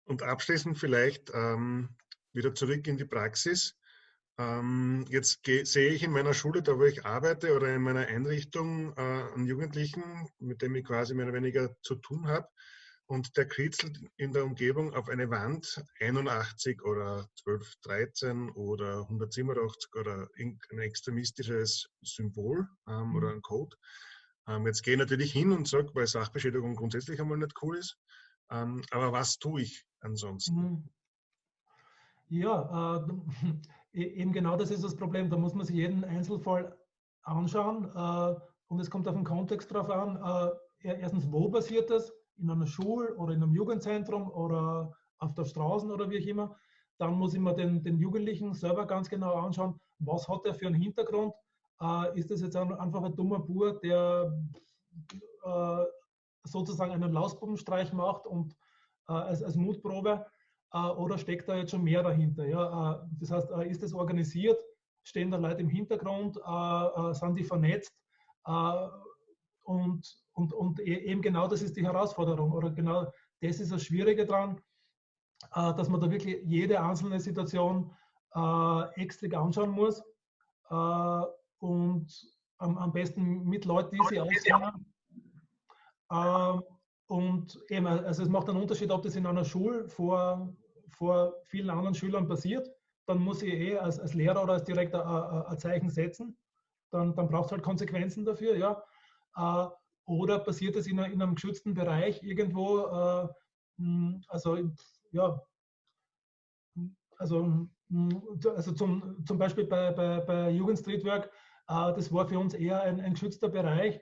Und abschließend vielleicht ähm, wieder zurück in die Praxis. Ähm, jetzt sehe ich in meiner Schule, da wo ich arbeite oder in meiner Einrichtung, äh, einen Jugendlichen, mit dem ich quasi mehr oder weniger zu tun habe. Und der kritzelt in der Umgebung auf eine Wand 81 oder 12, 13 oder 187 oder ein extremistisches Symbol ähm, mhm. oder ein Code. Ähm, jetzt gehe ich natürlich hin und sage, weil Sachbeschädigung grundsätzlich einmal nicht cool ist. Ähm, aber was tue ich ansonsten? Mhm. Ja, äh, E-, eben genau das ist das Problem. Da muss man sich jeden Einzelfall anschauen äh, und es kommt auf den Kontext drauf an. Äh, erstens, wo passiert das? In einer Schule oder in einem Jugendzentrum oder auf der Straße oder wie auch immer. Dann muss ich mir den, den Jugendlichen selber ganz genau anschauen, was hat er für einen Hintergrund. Äh, ist das jetzt einfach ein dummer Bur, der äh, sozusagen einen Lausbubenstreich macht und als, als Mutprobe? Äh, oder steckt da jetzt schon mehr dahinter? Ja? Äh, das heißt, äh, ist das organisiert? Stehen da Leute im Hintergrund? sind die vernetzt? und, und, und e-, eben genau das ist die Herausforderung oder genau das ist das Schwierige daran, dass man da wirklich jede einzelne Situation extra anschauen muss und am, besten mit Leuten, die sie auskennen. Und eben, also es macht einen Unterschied, ob das in einer Schule vor vor vielen anderen Schülern passiert, dann muss ich eh als, als Lehrer oder als Direktor ein, Zeichen setzen. Dann, dann braucht es halt Konsequenzen dafür. Ja. Äh, oder passiert es in, in, einem geschützten Bereich irgendwo, äh, also ja, also, also zum, zum Beispiel bei, bei, bei Jugendstreetwork, äh, das war für uns eher ein, ein geschützter Bereich,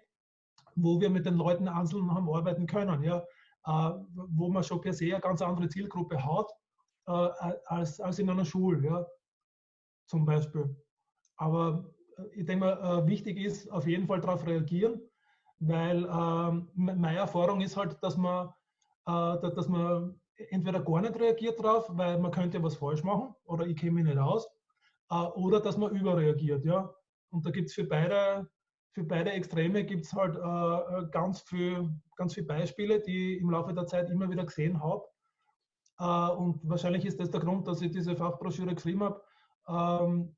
wo wir mit den Leuten einzeln haben arbeiten können, ja, wo man schon per se eine ganz andere Zielgruppe hat äh, als, als in einer Schule, ja, zum Beispiel. Aber äh, ich denke mal, äh, wichtig ist auf jeden Fall darauf reagieren, weil ähm, meine Erfahrung ist halt, dass man, äh, dass man entweder gar nicht reagiert drauf, weil man könnte was falsch machen oder ich mich nicht aus, äh, oder dass man überreagiert, ja. Und da gibt es für beide, für beide Extreme gibt es halt äh, ganz viele ganz viel Beispiele, die ich im Laufe der Zeit immer wieder gesehen habe. Äh, und wahrscheinlich ist das der Grund, dass ich diese Fachbroschüre geschrieben habe, ähm,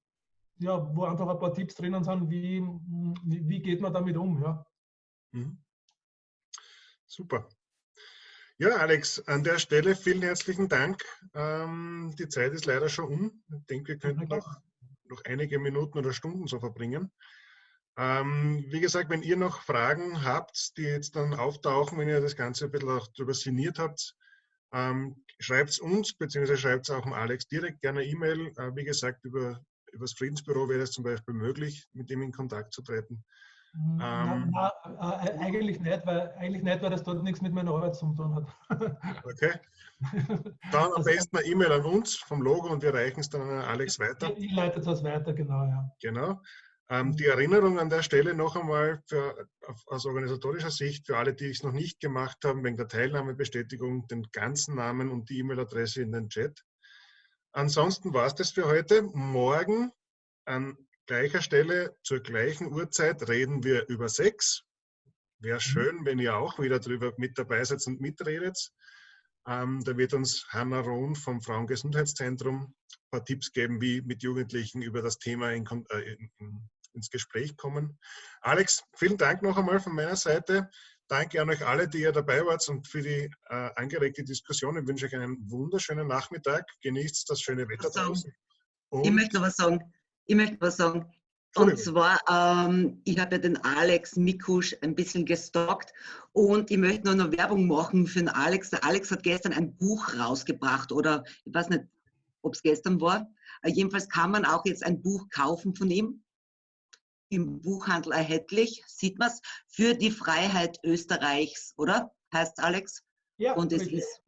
ja, wo einfach ein paar Tipps drinnen sind, wie, wie, wie geht man damit um. Ja. Mhm. Super. Ja, Alex, an der Stelle vielen herzlichen Dank. Ähm, die Zeit ist leider schon um. Ich denke, wir könnten noch, noch einige Minuten oder Stunden so verbringen. Ähm, wie gesagt, wenn ihr noch Fragen habt, die jetzt dann auftauchen, wenn ihr das Ganze ein bisschen auch darüber sinniert habt, ähm, schreibt es uns, beziehungsweise schreibt es auch dem Alex direkt gerne E-Mail. Äh, wie gesagt, über, über das Friedensbüro wäre es zum Beispiel möglich, mit ihm in Kontakt zu treten. Na, ähm, na, äh, eigentlich nicht, weil eigentlich nicht, weil das dort nichts mit meiner Arbeit zu tun hat. okay. Dann am besten eine E-Mail an uns vom Logo und wir reichen es dann an Alex weiter. Ich leite das weiter, genau, ja. Genau. Ähm, die Erinnerung an der Stelle noch einmal für, aus organisatorischer Sicht für alle, die es noch nicht gemacht haben, wegen der Teilnahmebestätigung, den ganzen Namen und die E-Mail-Adresse in den Chat. Ansonsten war es das für heute. Morgen an gleicher Stelle zur gleichen Uhrzeit reden wir über Sex. Wäre mhm. schön, wenn ihr auch wieder drüber mit dabei seid und mitredet. Ähm, da wird uns Hanna Rohn vom Frauengesundheitszentrum ein paar Tipps geben, wie mit Jugendlichen über das Thema in, äh, in, ins Gespräch kommen. Alex, vielen Dank noch einmal von meiner Seite. Danke an euch alle, die ihr dabei wart und für die äh, angeregte Diskussion. Ich wünsche euch einen wunderschönen Nachmittag. Genießt das schöne Wetter draußen. Ich möchte was sagen. Ich möchte was sagen. Und zwar, ähm, ich habe ja den Alex Mikusch ein bisschen gestalkt und ich möchte nur noch Werbung machen für den Alex. Der Alex hat gestern ein Buch rausgebracht oder ich weiß nicht, ob es gestern war. Äh, jedenfalls kann man auch jetzt ein Buch kaufen von ihm im Buchhandel erhältlich, sieht man es, für die Freiheit Österreichs, oder? Heißt Alex? Ja. Und es ist,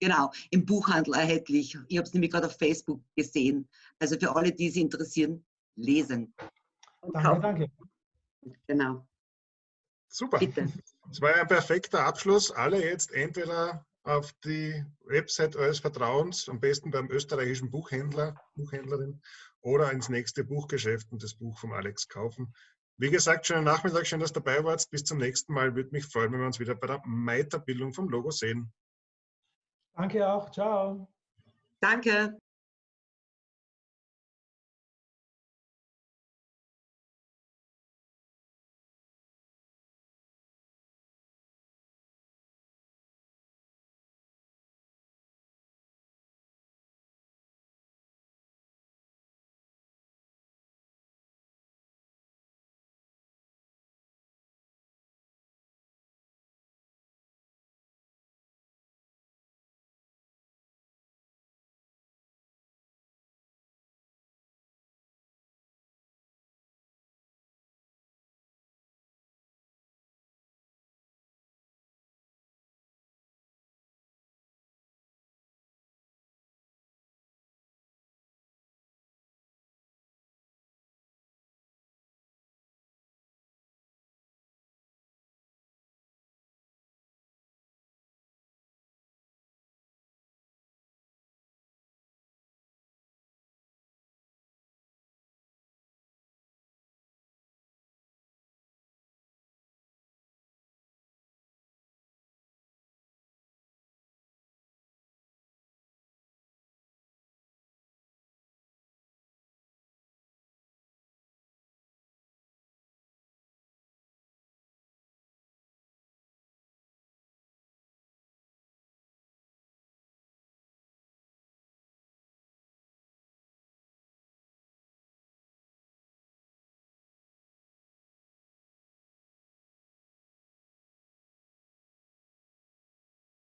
Genau, im Buchhandel erhältlich. Ich habe es nämlich gerade auf Facebook gesehen. Also für alle, die es interessieren, lesen. Danke, danke. Genau. Super. Bitte. Das war ein perfekter Abschluss. Alle jetzt entweder auf die Website eures Vertrauens, am besten beim österreichischen Buchhändler, Buchhändlerin oder ins nächste Buchgeschäft und das Buch vom Alex kaufen. Wie gesagt, schönen Nachmittag, schön, dass du dabei warst. Bis zum nächsten Mal. Würde mich freuen, wenn wir uns wieder bei der Meiterbildung vom Logo sehen. Danke auch. Ciao. Danke.